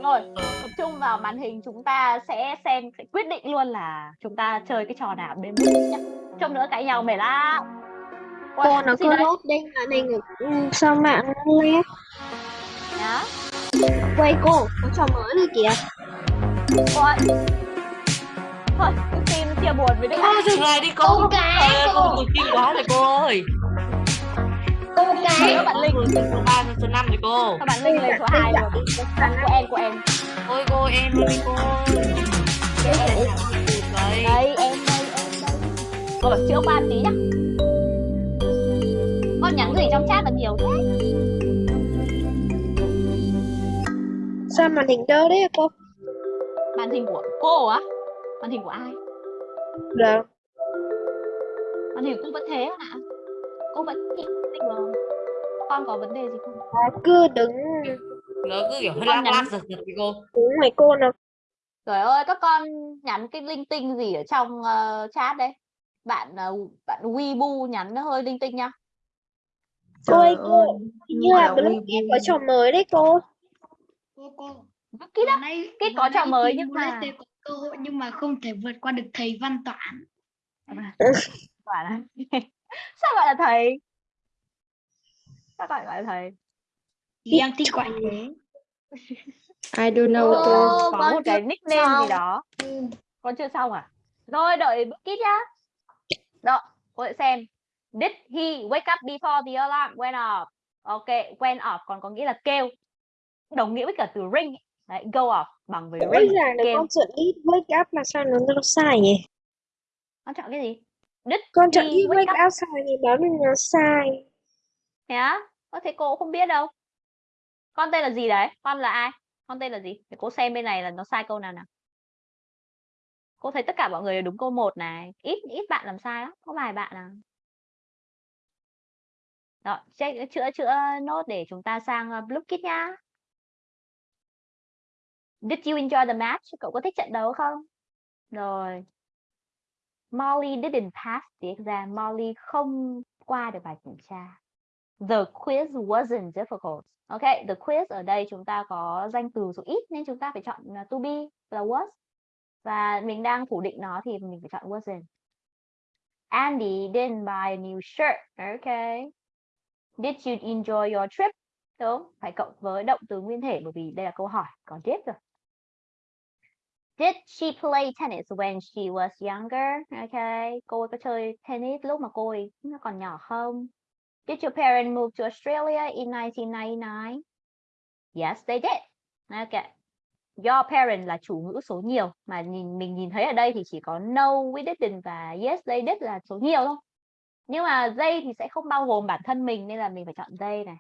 rồi tập trung vào màn hình chúng ta sẽ xem sẽ quyết định luôn là chúng ta chơi cái trò nào đến mức nhá trông nữa cãi nhau mệt lắm. Cô nó cứ nốt đinh màn hình ừ, sao mạng nó lép. nhá Quay cô, có trò mới rồi kìa. Ôi. thôi cứ tin chia buồn với định Thôi dừng lại đi cô Câu cá Trời ơi, cô. cô cực kinh quá rồi cô ơi. Câu Rồi cá. các bạn Linh Cô từ số 3 đến số 5 rồi cô. Các bạn Linh lên số 2 rồi. Của em của em. Ôi cô em luôn đi cô vậy đây em đây em đây cô bảo chữa qua tí nhá. Con con nhắn gì trong chat là nhiều thế Sao màn hình đơ đấy cô? màn hình của cô á màn hình của ai Dạ. màn hình của cô vẫn thế hả cô vẫn nhìn bình thường con có vấn đề gì không Nó cứ đứng nó cứ kiểu hơi lắc lắc giật giật với cô đứng ngoài cô nào. Trời ơi, các con nhắn cái linh tinh gì ở trong ờ, chat đấy? Bạn uh, bạn Weibo nhắn nó hơi linh tinh nha. Cô ơi, Trời cô, ơi, Hình như là Blue. Kit có trò mới đấy cô. Cô cô vừa nãy- Kít vừa có trò mới nhưng mà- có cơ hội nhưng mà không thể vượt qua được thầy Văn Toản Quả là *laughs* sao gọi là thầy? Sao gọi là thầy? thì em thích gọi *laughs* thế I don't know cô. có một cái nickname gì xong. đó. Con chưa xong à? Rồi đợi Kít nhá. Đó, cô sẽ xem. Did he wake up before the alarm went off? Ok, went off còn có nghĩa là kêu. Đồng nghĩa với cả từ ring. Đấy, go off bằng với Rõ ring. ràng là con chọn ít wake up mà sao nó nó sai nhỉ? Con chọn cái gì? Did Con chọn ít wake wake up sai thì báo mình nó sai. Thế á? Có thể cô cũng không biết đâu. Con tên là gì đấy? Con là ai? Con tên là gì? Để cô xem bên này là nó sai câu nào nào. Cô thấy tất cả mọi người đúng câu một này. Ít ít bạn làm sai lắm. Có vài bạn à. Rồi, check chữa chữa nốt để chúng ta sang uh, Blue Kit nhá. Did you enjoy the match? Cậu có thích trận đấu không? Rồi. Molly didn't pass the exam. Molly không qua được bài kiểm tra. The quiz wasn't difficult. Ok, the quiz ở đây chúng ta có danh từ số ít nên chúng ta phải chọn à, to be là was. Và mình đang phủ định nó thì mình phải chọn wasn't. Andy didn't buy a new shirt. Ok. Did you enjoy your trip? Đúng, phải cộng với động từ nguyên thể bởi vì đây là câu hỏi, có did rồi. Did she play tennis when she was younger? Okay, cô ấy có chơi tennis lúc mà cô ấy còn nhỏ không? Did your parents move to Australia in 1999? Yes, they did. Okay. Your parents là chủ ngữ số nhiều mà nhìn mình nhìn thấy ở đây thì chỉ có no, we didn't và yes, they did là số nhiều thôi. Nhưng mà they thì sẽ không bao gồm bản thân mình nên là mình phải chọn they này.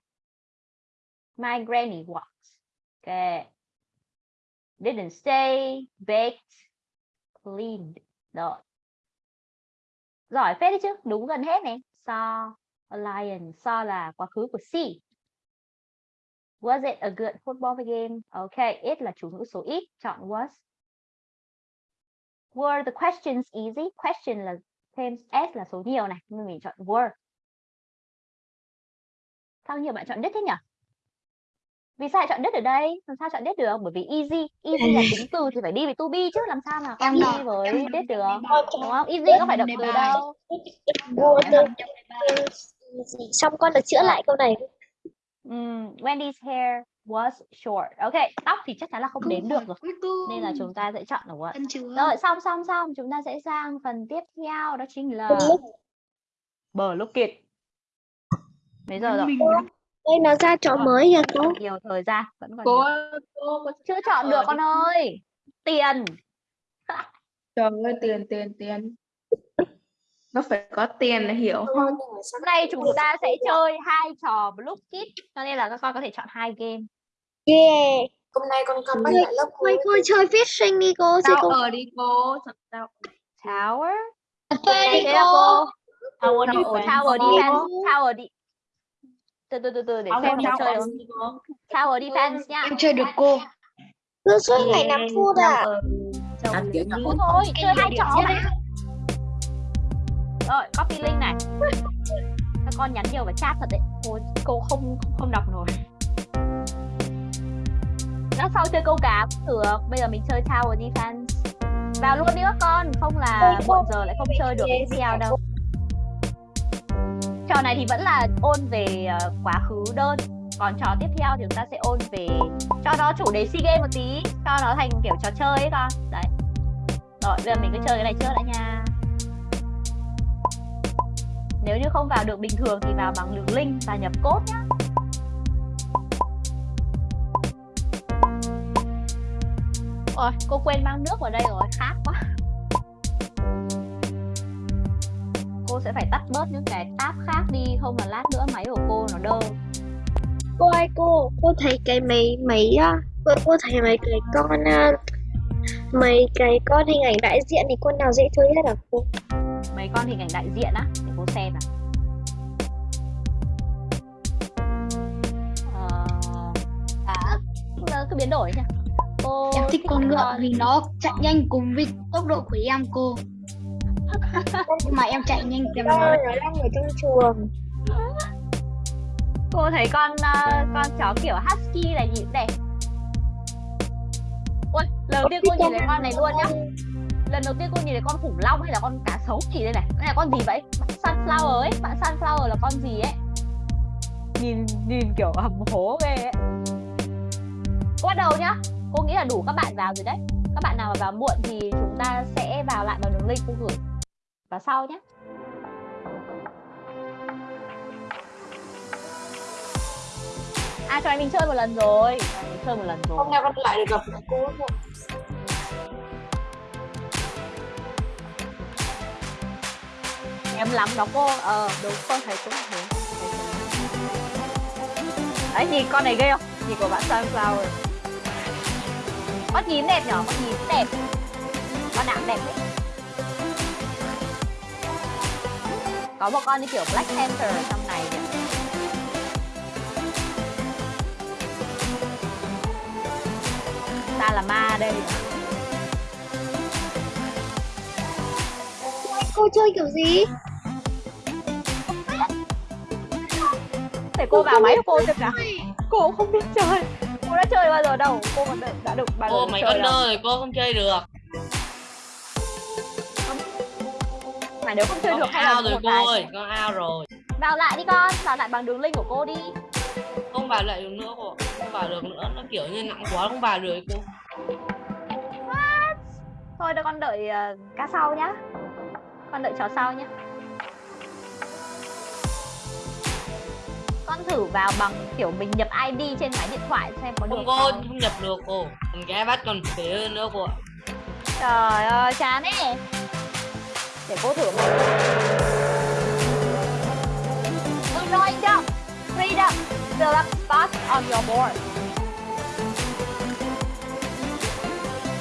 My granny walks. Okay. Didn't stay, baked, cleaned. Rồi. Giỏi phết đấy chứ, đúng gần hết này. Saw a lion. Saw là quá khứ của see. Was it a good football game? Okay, it là chủ ngữ số ít, chọn was. Were the questions easy? Question là thêm s là số nhiều này, nên mình chọn were. Sao nhiều bạn chọn did thế nhỉ? Vì sao lại chọn did ở đây? Làm sao chọn did được? Bởi vì easy, easy là tính từ thì phải đi với to be chứ làm sao mà con đi với đọc được, đúng không? Easy có phải động từ đâu. Xong con được chữa lại câu này. Ừm, Wendy's hair was short. Ok, tóc thì chắc chắn là không đếm được rồi. Nên là chúng ta sẽ chọn là what. Rồi, xong xong xong, chúng ta sẽ sang phần tiếp theo đó chính là bờ lúc kiệt. Mấy giờ rồi? Đây nó ra trò mới kìa cô. Nhiều thời gian, vẫn còn Cô nhiều. cô có Chưa chọn được con ơi. Tiền. trời ơi tiền tiền tiền. Nó phải có tiền để hiểu không? Hôm nay chúng ta sẽ chơi hai trò Blue Kit, cho nên là các con có thể chọn hai game. Yeah. Hôm nay con Ôi, back lại lớp Thôi cô chơi fishing đi cô. Thì Sao cô ở đi cô? Sao? Tower. phê đi cô. cô. Tower, defense. Tower defense. defense. Tower đi. Từ từ từ từ để xem có chơi không. Tower defense nha. Em chơi được cô. cứ suốt ngày nằm thua à. À, kiểu Thôi chơi hai trò mà. Rồi, copy link này. Các con nhắn nhiều vào chat thật đấy. Cô cô không không đọc nổi. Lát sau chơi câu cá cũng được. Bây giờ mình chơi Tower Defense. Vào luôn đi các con, không là muộn giờ lại không chơi được cái đâu. Trò này thì vẫn là ôn về ờ, quá khứ đơn. Còn trò tiếp theo thì chúng ta sẽ ôn về cho nó chủ đề si game một tí, cho nó thành kiểu trò chơi ấy con. Đấy. Rồi, bây giờ mình cứ chơi cái này trước đã nha. Nếu như không vào được bình thường thì vào bằng đường link và nhập code nhá. Ôi, cô quên mang nước vào đây rồi, khát quá. Cô sẽ phải tắt bớt những cái tab khác đi không là lát nữa máy của cô nó đơ Cô ơi cô, cô thấy cái mấy mấy á, cô, cô thấy mấy cái con mấy cái con hình ảnh đại diện thì con nào dễ chơi nhất hả cô? mấy con hình ảnh đại diện á để cô xem nào Ờ, à cứ biến đổi nhá cô Em thích con ngựa vì nó chạy nhanh cùng với tốc độ của em cô. Nhưng mà em chạy nhanh kèm Nó đang ở trong chuồng. cô thấy con ờ, con chó kiểu husky này nhìn đẹp ôi lần đầu tiên cô nhìn thấy con này luôn nhá. Lần đầu tiên cô nhìn thấy con khủng long hay là con cá sấu gì đây này? Đây là con gì vậy? Bạn sunflower ấy. Bạn sunflower là con gì ấy? Nhìn nhìn kiểu hầm hố ghê ấy. Cô bắt đầu nhá. Cô nghĩ là đủ các bạn vào rồi đấy. Các bạn nào mà vào muộn thì chúng ta sẽ vào lại bằng đường link cô gửi vào sau nhé. À cho mình chơi một lần rồi. Mình chơi một lần rồi. Hôm nay con lại được gặp cô muộn. em lắm đó cô. Ờ đúng con thấy cũng thế. Đấy nhìn con này ghê không? Nhìn của bạn sunflower con nhím đẹp nhở? Con nhím đẹp. Con nào cũng đẹp đấy có một con như kiểu black panther ở trong này kìa. Ta là ma đây. Cô chơi kiểu gì? để cô vào máy của cô xem nào cô cũng không biết chơi. Cô đã chơi bao giờ đâu. Cô còn đã, được bao giờ cô mấy con rồi. cô không chơi được mà nếu không chơi con được hay là rồi một cô ơi con ao rồi. Vào lại đi con vào lại bằng đường link của cô đi. Không vào lại được nữa cô không vào được nữa nó kiểu như nặng quá không vào được cô. Thôi để con đợi uh, cá sau nhá. Con đợi chó sau nhá. Con thử vào bằng kiểu mình nhập ID trên máy điện thoại xem có được không không, cô không. nhập được cô. Còn cái bắt còn phế hơn nữa cô ạ. Trời ơi chán ấy để cô thử một Anointing Freedom Fill up spots on your board.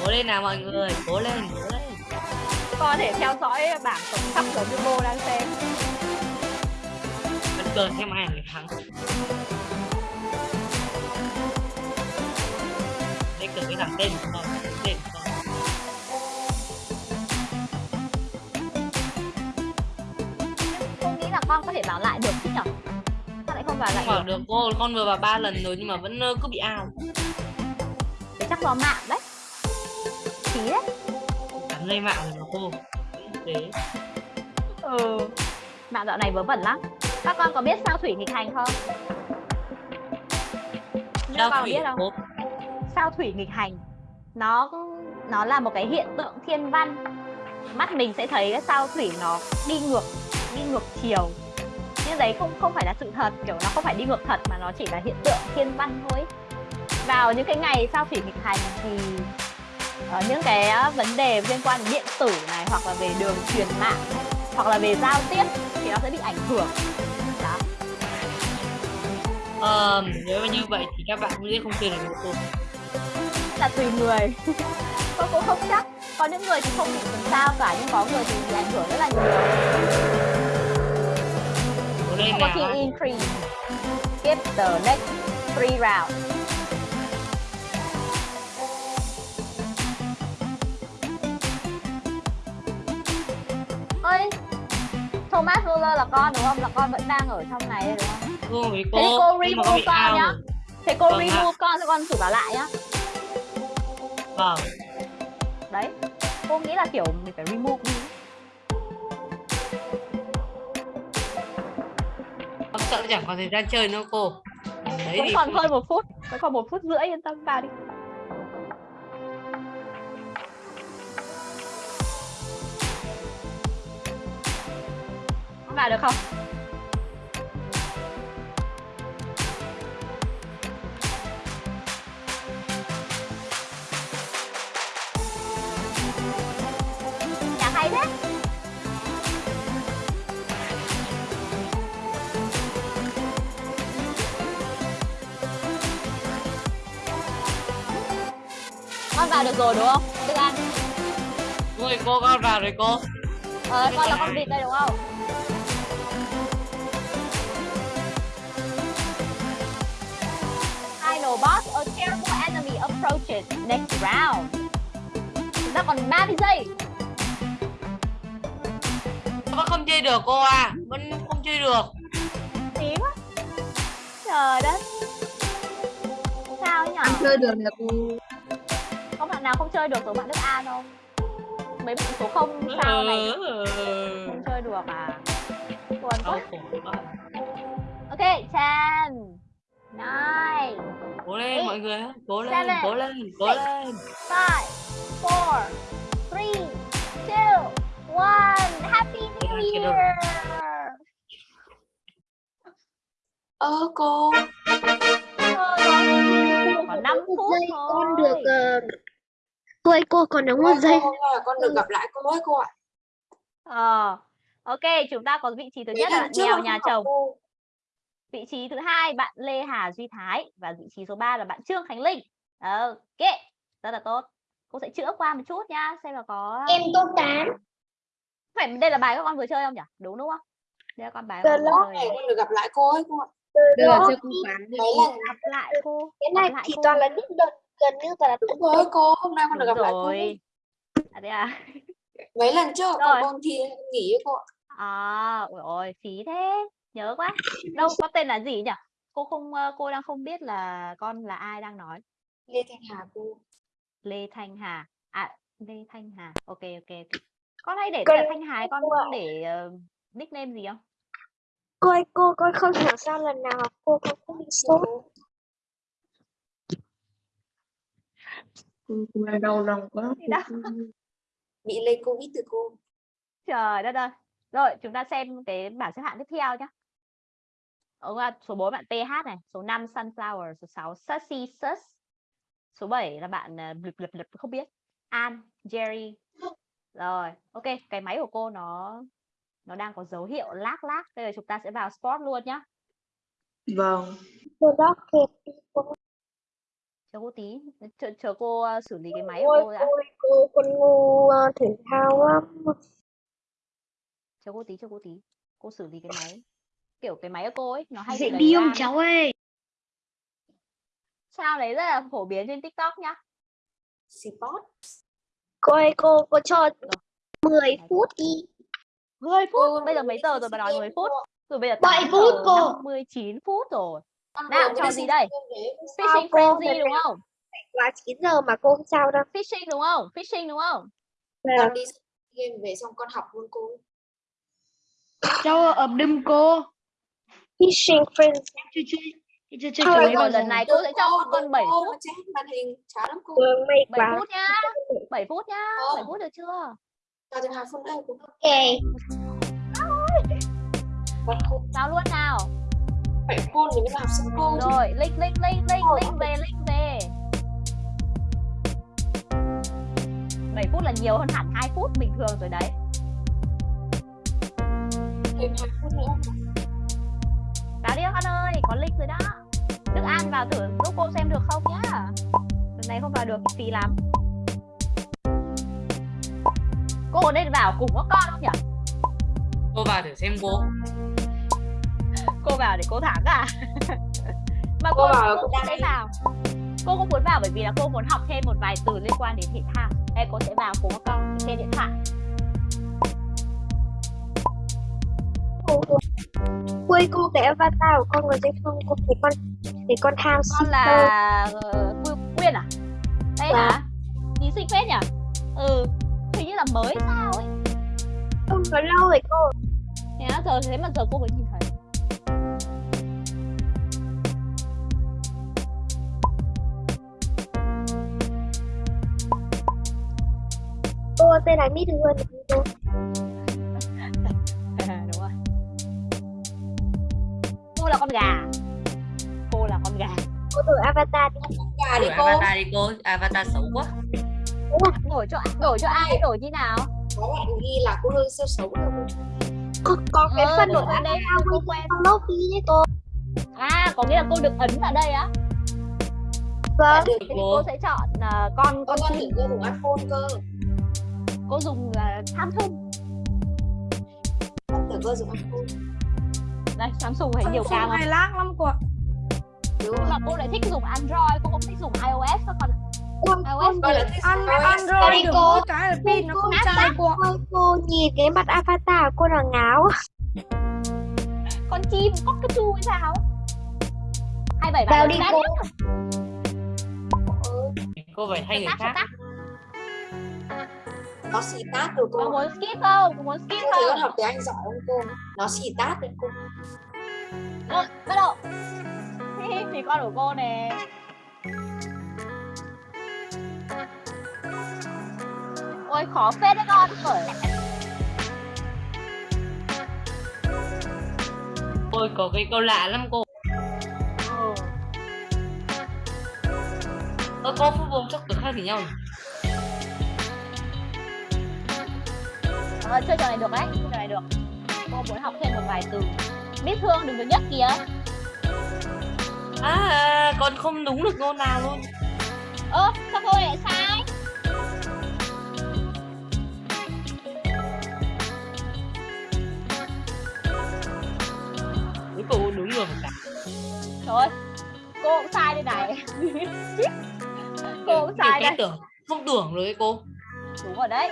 Cố lên nào mọi người cố lên cố lên. Có thể theo dõi bảng tổng sắp như cô đang xem. Vẫn cờ xem ai người thắng. Đây cờ cái thằng tên của con tên con có thể vào lại được chứ nhở? Sao lại không vào lại vào được? cô con vừa vào ba lần rồi nhưng mà vẫn cứ bị ao Thế chắc do mạng đấy. Phí đấy. Cắn dây mạng rồi mà cô. Thế. Ừ. Mạng dạo này vớ vẩn lắm. Các con có biết sao thủy nghịch hành không? Sao con thủy biết không? sao thủy nghịch hành? Nó nó là một cái hiện tượng thiên văn. Mắt mình sẽ thấy cái sao thủy nó đi ngược đi ngược chiều nhưng đấy không không phải là sự thật kiểu nó không phải đi ngược thật mà nó chỉ là hiện tượng thiên văn thôi. Vào những cái ngày sao thủy nghịch hành thì ở những cái vấn đề liên quan đến điện tử này hoặc là về đường truyền mạng hoặc là về giao tiếp thì nó sẽ bị ảnh hưởng. Đó. Ờ, nếu như vậy thì các bạn cũng sẽ không chơi được với cô là tùy người. *laughs* Tôi cũng không chắc. Có những người thì không bị làm sao cả nhưng có người thì bị ảnh hưởng rất là nhiều có nào khi increase skip the next three rounds ơi Thomas Muller là con đúng không? Là con vẫn đang ở trong này đúng không? cô Thế thì cô remove con nhá. Thế cô Vâng remove con cho con thử vào lại nhá. vâng Đấy. Cô nghĩ là kiểu mình phải remove đi. Sợ chẳng còn thời gian chơi nữa cô đấy thì còn hơn một phút. Vẫn còn một phút rưỡi yên tâm vào đi. Vào được không? Con vào được rồi đúng không An Đúng rồi cô con vào rồi cô. ờ, con là con vịt đây đúng không Final boss, a terrible enemy approaches next round. Chúng ta còn 30 giây. Vẫn không chơi được cô à. Vẫn không chơi được. Tí quá. Trời đất. Sao nhỉ? Anh chơi được là cô nào không chơi được giống bạn Đức An không? Mấy bạn số không sao này Ừ. không chơi được à? Buồn quá. Ok, 10, 9, Cố lên mọi người. Cố lên, Seven, cố lên, cố six, lên. 5, 4, 3, 2, 1. Happy New. Year! ơ cô Còn 5 một phút thôi. con được ờ, cô ơi cô còn đúng một ơi, giây con được gặp lại cô ấy cô ạ Ờ, ok, chúng ta có vị trí thứ nhất là con nhà chồng. Vị trí thứ hai bạn Lê Hà Duy Thái và vị trí số 3 là bạn Trương Khánh Linh. Ok, rất là tốt. Cô sẽ chữa qua một chút nhá, xem là có em tốt tám phải đây là bài các con vừa chơi không nhỉ? Đúng đúng không? Đây là con bài Được con này được gặp lại cô ấy cô ạ Được Đó, chưa cô lần Gặp lại cô. cái này thì toàn là những đợt gần như toàn là đúng rồi cô hôm nay con được gặp lại cô. À, thế à? mấy lần trước Rồi. con thi con nghỉ ấy cô ạ À, ôi ôi, phí thế. Nhớ quá. Đâu, có tên là gì nhỉ? Cô không ờ, cô đang không biết là con là ai đang nói. Lê Thanh Hà cô Lê Thanh Hà. À, Lê Thanh Hà. Ok ok. Con hay để là Thanh Hà con để ờ, nickname gì không? cô ơi cô con không hiểu sao lần nào cô con cũng bị sốt cô Cô cô là đau lòng quá đó? *laughs* bị lây covid từ cô Trời đất ơi. Rồi, chúng ta xem cái bảng xếp hạng tiếp theo nhé. Ngoài số 4 bạn PH này, số 5 Sunflower, số 6 Sussy Sus. Số 7 là bạn uh, blip, blip, blip, không biết. An, Jerry. Rồi, ok, cái máy của cô nó nó đang có dấu hiệu lag lag. Bây giờ chúng ta sẽ vào sport luôn nhá. Vâng cô Chờ cô tí, chờ, chờ cô ờ, xử lý cái máy của cô đã. ôi cô con ngu ờ, thể thao lắm Chờ cô tí, chờ cô tí. Cô xử lý cái máy. Kiểu cái máy của cô ấy nó hay Dễ bị không cháu ơi Sao đấy rất là phổ biến trên TikTok nhá. sport cô ơi cô cô cho Rồi. 10 phút đi 10 phút. Cô Bây giờ mấy giờ rồi mà nói 10 Games phút? Rồi bây giờ Bảy 8 phút cô. 59 phút rồi. Nào, trò gì đây? Fishing frenzy đúng không? quá 9 giờ mà cô không sao đâu Fishing đúng không? Fishing đúng không? Là con đi SEA Games về xong con học luôn cô cháu ập đâm cô fishing chưa chơi chơi đấy bao giờ lần này cô sẽ cho các con 7 cô phút. màn hình chán lắm cô đường mệt 7 quá phút nhá. 7 phút nhá. Không. 7 phút được chưa? cho thêm hai phút nữa cô ok Vào luôn nào. Phải khôn thì mới là học sinh cô chứ. Rồi, link link link link link về link về. 7 phút là nhiều hơn hẳn 2 phút bình thường rồi đấy. thêm hai phút nữa Vào đi con ơi, có link rồi đó. Đức An vào thử giúp cô xem được không nhá. Lần này không vào được thì phí lắm. Cô nên vào cùng các con nhỉ? Cô vào thử xem cô. Cô vào để cô thắng *laughs* à? Mà Cô cô, vào là cô cô đi. vào. Cô cũng muốn vào bởi vì là cô muốn học thêm một vài từ liên quan đến thể thao. Đây cô sẽ vào các con trên điện thoại. cô cô cô cô cái avatar của con có thấy không cô thấy con thấy con tham Con là ờ, Quyên- Quyên à? Đây Vâng. hả? Thí sinh phết nhỉ? Ừ, hình như là mới sao ấy. không có lâu rồi cô Thế giờ thế mà giờ cô mới nhìn thấy. Cô tên là Mít Hương cô Đúng rồi. Cô là con gà. Cô là con gà. cô thử avatar đi gà đi cô avatar đi cô. Avatar xấu quá. Đổi cho đổi cho ai? Đổi như nào? có bạn ghi là cô hơi siêu xấu đâu có, có cái Ờ, phần đổi của sang đây cô quen. trong lobby ấy cô À, có nghĩa là cô được ấn vào đây á. Vâng. Thế thì cô sẽ chọn à, con con con tưởng cô dùng iPhone cơ Cô dùng uh, Samsung. con tưởng cô dùng iPhone Đây, Samsung thấy nhiều cam không? hay lác lắm cô ạ đúng Nhưng mà cô lại thích dùng Android, cô không thích dùng iOS con. ạ. Ôi, iOS con là thích An iOS. Android được cô. cái là pin nó không chai cô cô nhìn cái mặt avatar cô là ngáo. con chim cockatoo hay sao? hai bảy Vào bạn đi đã cô. cô phải thay người khác. Nó xì tát được Có cô muốn skip không? Có muốn skip cô thấy con không? học tiếng Anh giỏi không cô nó xì tát được cô Rồi, bắt đầu. thì con của cô nè. Ôi khó phết đấy con bởi ôi có cái câu lạ lắm cô ơ cô phúc bông chắc từ khác gì nhau nhỉ? Ờ, chơi trò này được đấy, chơi trò này được. Cô muốn học thêm một vài từ. Biết thương đừng có nhất kìa. à, con không đúng được câu nào luôn Ơ, sao cô lại sai? cuối cùng đúng rồi cả Trời ơi, cô cũng sai đây này. *laughs* cô cũng sai cái đây. tưởng không tưởng rồi cô Đúng rồi đấy.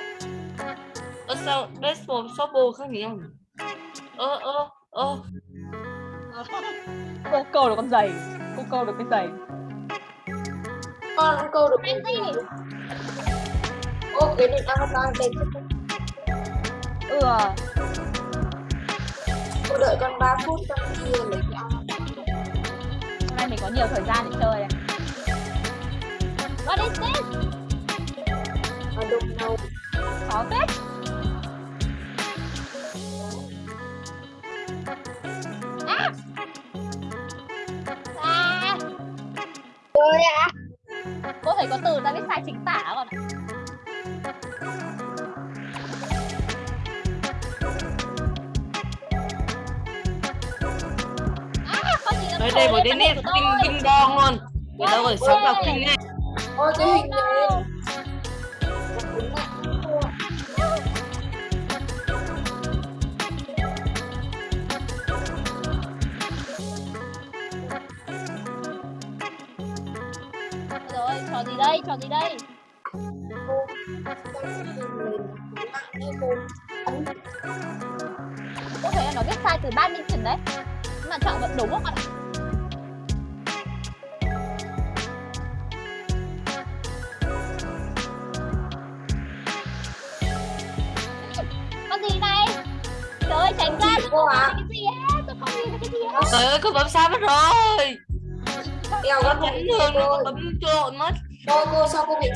Ơ sao desktop shoppo khác gì nhỉ? ơ ơ ơ Cô câu được con giày. Cô câu được cái giày. con câu được Cái gì? ô cái định avatar đẹp chứ Ừ. cô đợi con 3 phút con đi lấy cái avatar Hôm nay mình có nhiều thời gian để chơi này. What is this? ở đông đâu Khó phết. Có từ ta biết sai chính tả còn. À, nó đây một đến nét kinh kinh bong luôn người ta gọi sống đọc kinh này ôi cái hình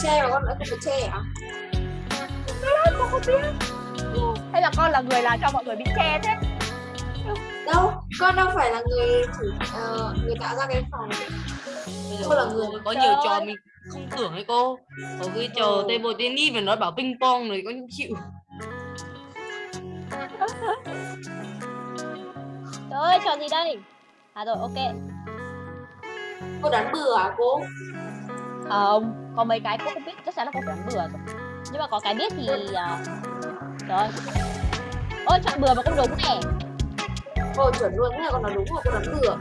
che và con lại không bị che hả Tôi không biết. Hay là con là người làm cho mọi người bị che thế? đâu con đâu phải là người thủ ờ, người tạo ra cái phòng Cô là người- có nhiều trò mình không tưởng ấy cô có cái trò Ừ. table tennis mà nói bảo ping pong rồi có chịu *laughs* Trời ơi, trò gì đây? À rồi, ok. cô đánh bừa hả cô Không, có mấy cái cô không biết, chắc chắn là cô phải bừa rồi. Nhưng mà có cái biết thì... Trời ơi. Ôi, chọn bừa mà cũng đúng nè. cô chuẩn luôn thế là con nói đúng rồi cô đánh bừa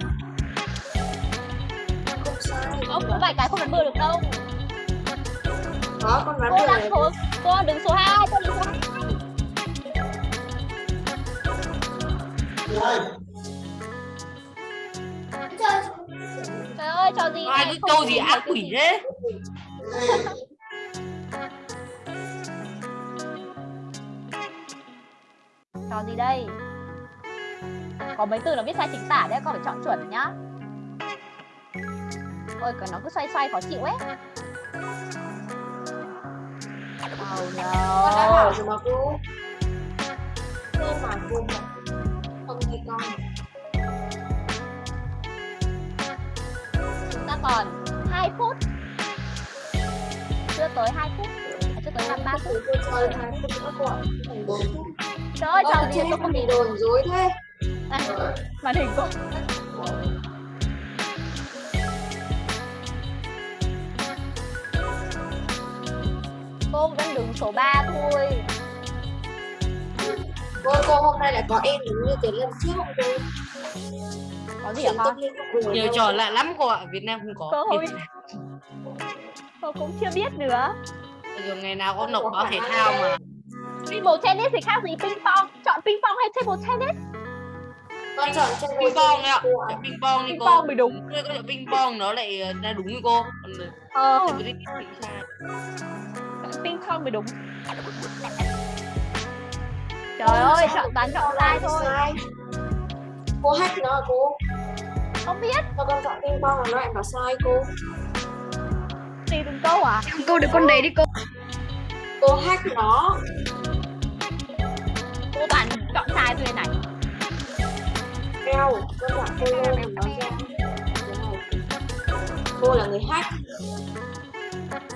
không sai Không, có vài cái không đánh bừa được đâu. có con Cô bừa đang này số... Cô đứng số 2, cô đứng số 2. Trời ơi, trò gì ai này? Không câu gì ác cái quỷ thế Trò gì đây? Có mấy từ nó viết sai chính tả đấy, con phải chọn chuẩn nhá. Ôi, cái nó cứ xoay xoay khó chịu ấy. Oh con đã bảo no. rồi mà cô cô mà cô mà không nghe con Chúng ta còn 2 phút chưa tới 2 phút. Chưa tới 5 3 phút. Trời ơi chào gì tôi không bị đồn dối thế à, màn hình cũng cô vẫn đứng số 3 thôi. Cô cô hôm nay lại có em đứng như cái lần trước không cô? Có gì hả nhiều trò lạ lắm cô ạ việt nam không có cơ hội cô cũng chưa biết nữa Rồi ngày nào có nộp báo thể thao mà table tennis thì khác gì ping pong chọn ping pong hay table tennis Con chọn trên ping pong đấy ạ. Chọn ping pong đi Ping cô pong mới đúng. Cô chọn ping pong nó lại ờ, ra đúng với cô còn ờ table tennis thì sai. chọn ping pong mới đúng trời ơi chọn toàn chọn sai thôi. Cô hack nó à cô? không biết Sao con chọn ping pong là nó lại bảo sai cô? Tùy từng câu à Cô được con đấy đi cô. Cô hack nó. cô toàn chọn sai thôi này Eo, con chọn cô lô nó ra. Cô là người hack.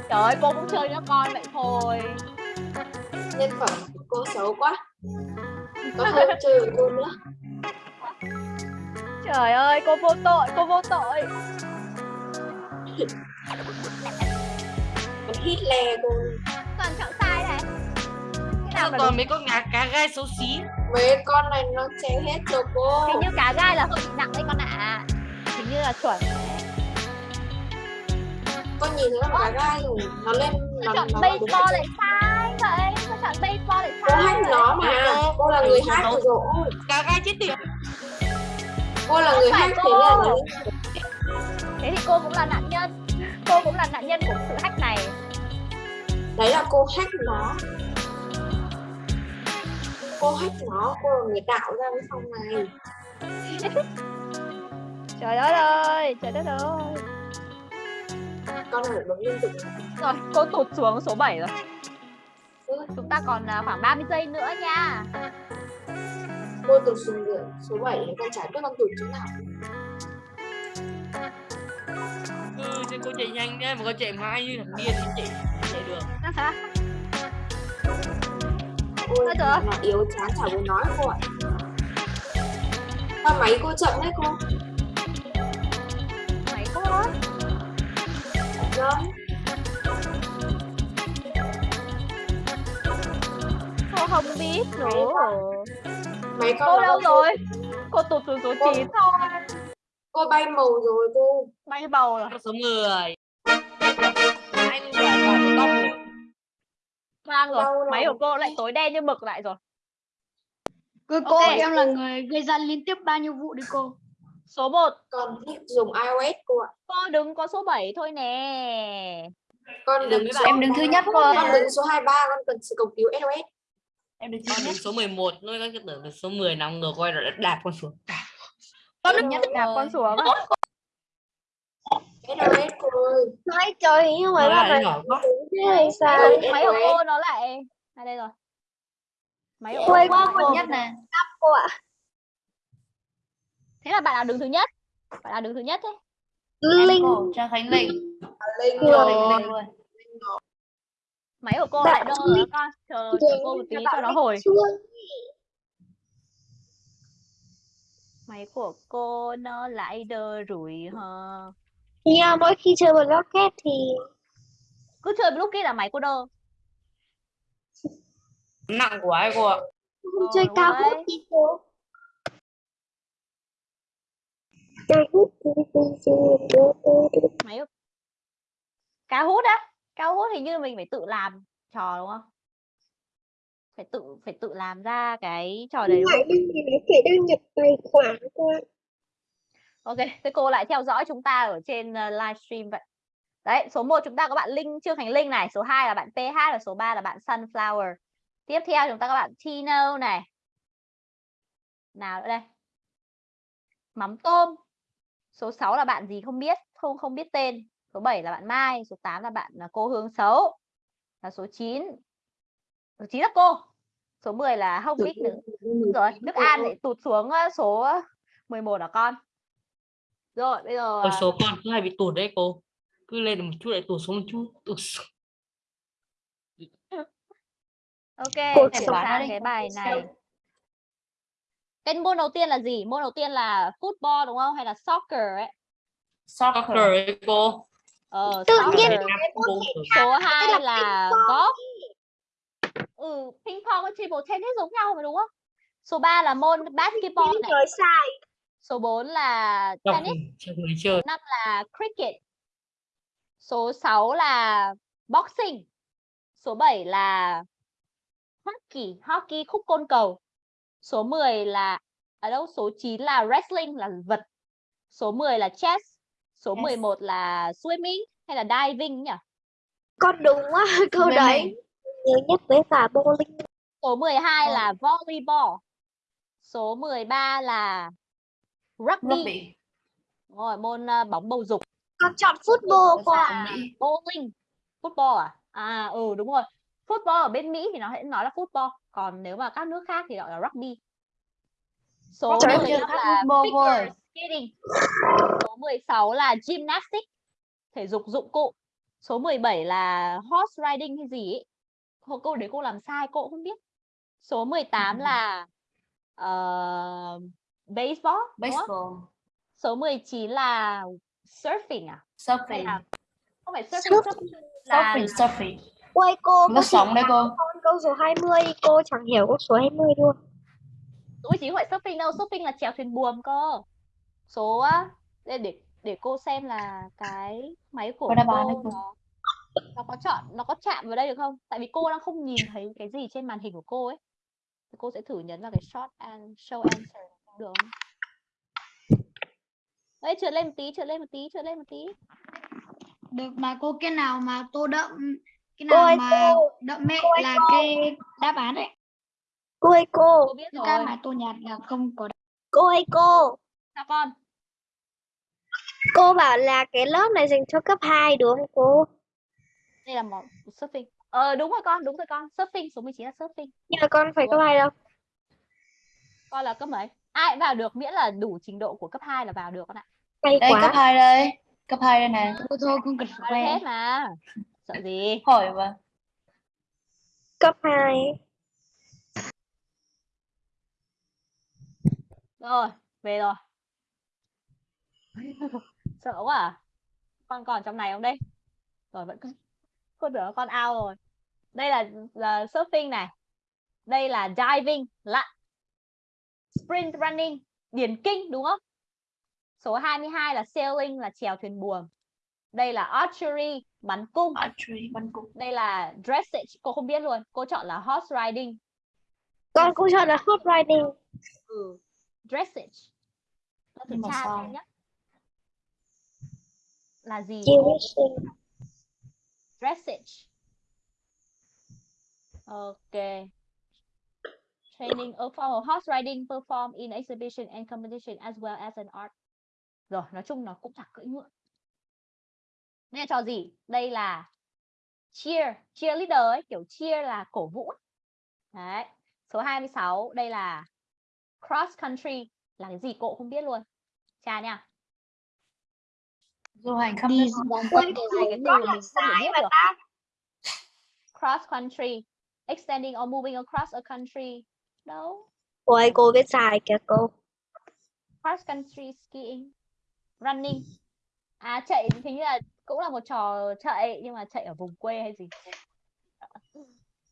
trời ơi cô cũng chơi với con vậy thôi Nhân phẩm cô xấu quá. Có hơn chơi với cô nữa. trời ơi cô vô tội cô vô tội *laughs* Con hít le cô. toàn chọn sai này cái nào Sao còn mấy con cá cá gai xấu xí Mấy con này nó chém hết rồi cô. hình như cá gai là hơi nặng đấy con ạ hình như là chuẩn. Con nhìn thấy con cá gai rồi. Nó lên nó, chọn nó baseball rồi. lại sai vậy sao chọn baseball lại Cô sai hack vậy? nó mà. Cô là người hack rồi. Ôi, cá gai chết tiệt Cô là người hack thế cô. là nó thế thì cô cũng là nạn nhân cô cũng là nạn nhân của sự hack này. Đấy là cô hack nó. Cô hack nó cô là người tạo ra cái phòng này. *laughs* Trời đất ơi trời đất ơi. Con này phải bấm liên tục. Rồi cô tụt xuống số 7 rồi. Ừ. chúng ta còn à, khoảng 30 giây nữa nha. Cô tụt xuống số 7 con chả biết con tụt chỗ nào ừ thì cô chạy nhanh đấy mà cô chạy mãi như thằng điên thì chạy chạy được. Ôi Ôi trời nó yếu chán chả muốn nói cô ạ. Sao máy cô chậm đấy cô? Mày cô ơi vâng. Cô không biết nữa. Máy cô đâu rồi? Cô tụt xuống số 9 thôi cô bay màu rồi cô. Bay bầu rồi. Số 10 anh là bạn top một vang rồi. Đâu rồi? máy của cô lại tối đen như mực lại rồi. Cô, cô Ok. em là người gây ra liên tiếp bao nhiêu vụ đi cô. số 1 con thích dùng iOS cô ạ. Cô đứng có số 7 thôi nè. Con đứng số Em đứng thứ nhất cô. con đứng số 23 con cần sự cầu cứu SOS Em được con đến số 11 nuôi các tưởng được số 10 nằm ngược quay rồi đạp con xuống con đứng nhất đạp con xuống à? Cô ơi nói Nói lại nhỏ quá. thế hay sao? máy của cô nó lại. À đây rồi. Máy của cô qua Cô nhất nè. cô ạ. Thế là bạn nào đứng thứ nhất. Bạn nào đứng thứ nhất ấy. Linh. Trang Khánh Linh. Linh. Cô rồi máy của cô lại đơ Linh. con. Chờ chờ cô một tí cho nó hồi máy của cô nó lại đơ rủi hờ. Nha, mỗi khi chơi Blocket thì cứ chơi lúc kia là máy cô đơ. Nặng quá ấy cô ạ. Không Ờ, chơi đúng cao hút đi cô. Máy cao hút á. Cao hút hình như mình phải tự làm. Trò đúng không phải tự phải tự làm ra cái trò đấy đúng không đăng nhập tài khoản cô ạ. Ok, thế cô lại theo dõi chúng ta ở trên uh, livestream vậy. Đấy, số 1 chúng ta có bạn Linh Trương Khánh Linh này, số 2 là bạn PH và số 3 là bạn Sunflower. Tiếp theo chúng ta có bạn Tino này. Nào nữa đây? Mắm tôm. Số 6 là bạn gì không biết, không không biết tên. Số 7 là bạn Mai, số 8 là bạn là cô Hương Xấu. Là số 9. Số 9 là cô. Số 10 là không biết nữa. Rồi, Đức An lại tụt xuống uh, số 11 là con. Rồi, bây giờ Ôi, à, số con cứ hay bị tụt đấy cô cứ lên một chút lại tụt xuống một chút tụt xuống. ok, Cô sẽ bán cái bài này. Cái môn đầu tiên là gì? Môn đầu tiên là football đúng không? Hay là soccer ấy? soccer ấy cô Ờ, Tự soccer. nhiên Số 2 là golf. Ừ ping pong với table tennis giống nhau mà đúng không? Số 3 là môn basketball này. Trời sai. số 4 là tennis. chơi. năm là cricket. Số 6 là boxing. Số 7 là hockey hockey khúc côn cầu. Số 10 là ở đâu số 9 là wrestling là vật. Số 10 là chess. Số Chess. 11 là swimming hay là diving nhỉ? Con đúng á, *laughs* câu đấy. Nhớ nhất với cả bowling. số 12 Vâng. là volleyball. Số 13 là rugby, Rugby. Đúng rồi môn ờ, bóng bầu dục. Con chọn football cô ạ. là bowling. Football à? À ừ đúng rồi. Football ở bên Mỹ thì nó sẽ nói là football. Còn nếu mà các nước khác thì gọi là rugby. Số Trời ơi, 15 khác là figure skating. Số 16 là gymnastics thể dục dụng cụ. Số 17 là horse riding hay gì ấy cô, cô đấy cô làm sai cô cũng không biết số 18 Ừ. là ờ, baseball? Baseball. số 19 là surfing à hay Surfing. là không phải surfing, Surfing. surfing là Surfing. Surfing. Ôi cô, Nó cô sống đấy cô. câu số 20, cô chẳng hiểu câu số 20 luôn. Ủa chỉ phải surfing đâu, surfing là chèo thuyền buồm cơ. Số á, để để để cô xem là cái máy của Có đáp án đấy cô cô. nó nó có chọn nó có chạm vào đây được không? Tại vì cô đang không nhìn thấy cái gì trên màn hình của cô ấy. Thì cô sẽ thử nhấn vào cái short and show answer được không? Đấy, trượt lên một tí, trượt lên một tí, trượt lên một tí. Được mà cô cái nào mà tô đậm cái Cô nào ơi mà cô, đậm mẹ cô ơi là cô. cái đáp án đấy. Cô ơi cô, Cô biết Những cái mà tô nhạt là không có cô ơi cô. Sao con? Cô bảo là cái lớp này dành cho cấp 2 đúng không cô? Đây là một surfing. Ờ đúng rồi con, đúng rồi con. Surfing số 19 là surfing. Nhưng mà con phải cấp 2 đâu. Con là cấp mấy? Ai vào được miễn là đủ trình độ của cấp 2 là vào được con ạ. Đây cấp quá. 2 đây. Cấp 2 đây nè. Thôi thôi không cần khoe. hết mà. Sợ gì? Hỏi mà. Cấp 2. Rồi, về rồi. Sợ quá à? Con còn trong này không đây? Rồi vẫn cứ con tưởng con out rồi. Đây là, là surfing này. Đây là diving, lặn. Sprint running, điền kinh đúng không? Số 22 là sailing là chèo thuyền buồm. Đây là archery, bắn cung. Archery. Bắn cung. Đây là dressage, cô không biết luôn. Cô chọn là horse riding. Con cũng chọn là hot riding. Ừ. Dressage. Nhé. Là gì? Racing dressage. Okay. Training a of horse riding performed in exhibition and competition as well as an art. Rồi, nói chung nó cũng chẳng cưỡi ngựa. Đây là trò gì? Đây là cheer, cheerleader ấy, kiểu cheer là cổ vũ. Đấy. Số 26, đây là cross country là cái gì cô cũng không biết luôn. Cha nha. Du hành khắp Đi Hai cái từ mình không sai mà được. ta. Cross country, extending or moving across a country. Đâu? Ôi cô biết sai kìa cô. cross country skiing running à chạy thì như là cũng là một trò chạy nhưng mà chạy ở vùng quê hay gì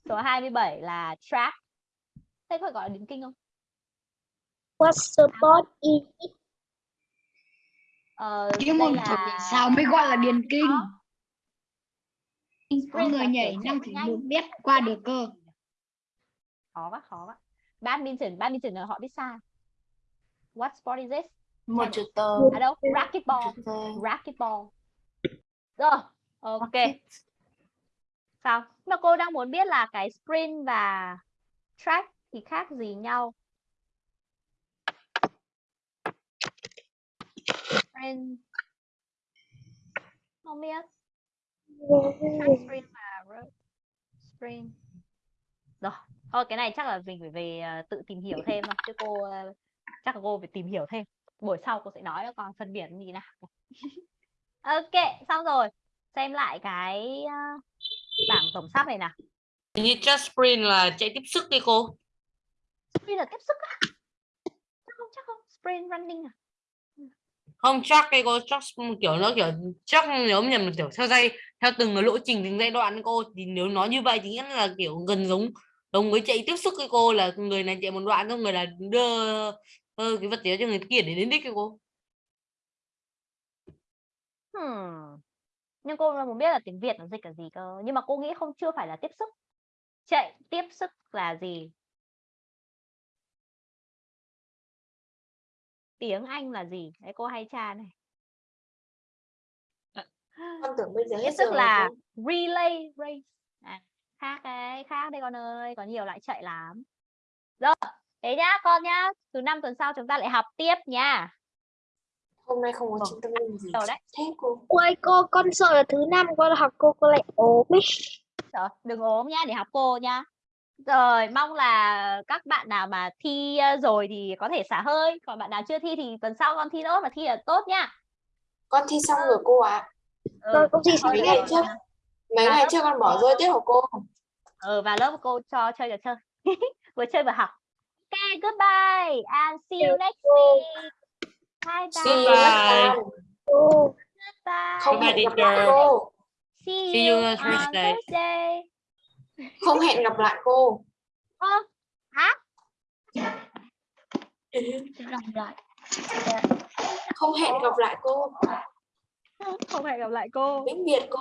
số 27 là track thế có gọi là điền kinh không What's the sport is it? Ờ, đây môn là sao mới gọi là điền kinh. Có. Người nhảy chạy 5 nhanh. một mét qua được cơ. khó quá khó quá. Badminton badminton là họ biết sai what sport is this? Một chữ tờ. à đâu? Racquetball. Racquetball. Rồi ok. Sao? Mà cô đang muốn biết là cái sprint và track thì khác gì nhau sprint không biết. Sprint và road sprint rồi. Thôi cái này chắc là mình phải về ờ, tự tìm hiểu thêm thôi chứ cô ờ, chắc là cô phải tìm hiểu thêm. Buổi sau cô sẽ nói cho con phân biệt thế nào. *laughs* Ok xong rồi. Xem lại cái ờ, bảng tổng sắp này nào. Hình như just sprint là chạy tiếp sức đi cô. sprint là tiếp sức á. Chắc không chắc không. Sprint running à không chắc cái cô chắc kiểu nó kiểu chắc nếu nhầm là kiểu theo dây theo từng cái lộ trình từng giai đoạn cô thì nếu nói như vậy thì nghĩa là kiểu gần giống đồng người chạy tiếp xúc với cô là người này chạy một đoạn xong người là đưa ừ, cái vật tế cho người kia để đến đích cái cô Hmm. Nhưng cô muốn biết là tiếng Việt nó dịch là gì cơ. Nhưng mà cô nghĩ không chưa phải là tiếp xúc Chạy tiếp sức là gì? Tiếng Anh là gì? Đấy cô hay tra này. *gasps* con tưởng bây giờ hết sức là relay race. À, khác đấy, khác đây con ơi, có nhiều loại chạy lắm. Rồi, thế nhá con nhá. Từ năm tuần sau chúng ta lại học tiếp nha. hôm nay không có trung tâm linh gì Rồi đấy. thế cô Ôi cô, con sợ là thứ năm con học cô cô lại ốm ấy. Rồi, đừng ốm nhá để học cô nhá. Rồi, mong là các bạn nào mà thi rồi thì có thể xả hơi, còn bạn nào chưa thi thì tuần sau con thi tốt và thi là tốt nhá. con thi xong rồi cô ạ Ừ, Con cũng thi mấy ngày được trước nha. mấy Và ngày trước con bỏ rơi tiết của cô Ừ, và lớp cô cho chơi trò chơi. *laughs* vừa chơi vừa học. Ok, goodbye and see you next week. Bye See you bye. next Bye. time. Cô. Bye. không Goodbye, hẹn gặp lại cô See See you you on on Thursday. Thursday. Không hẹn gặp lại cô Ơ, hả? Gặp lại. không hẹn gặp lại cô Không hẹn gặp lại cô. vĩnh biệt cô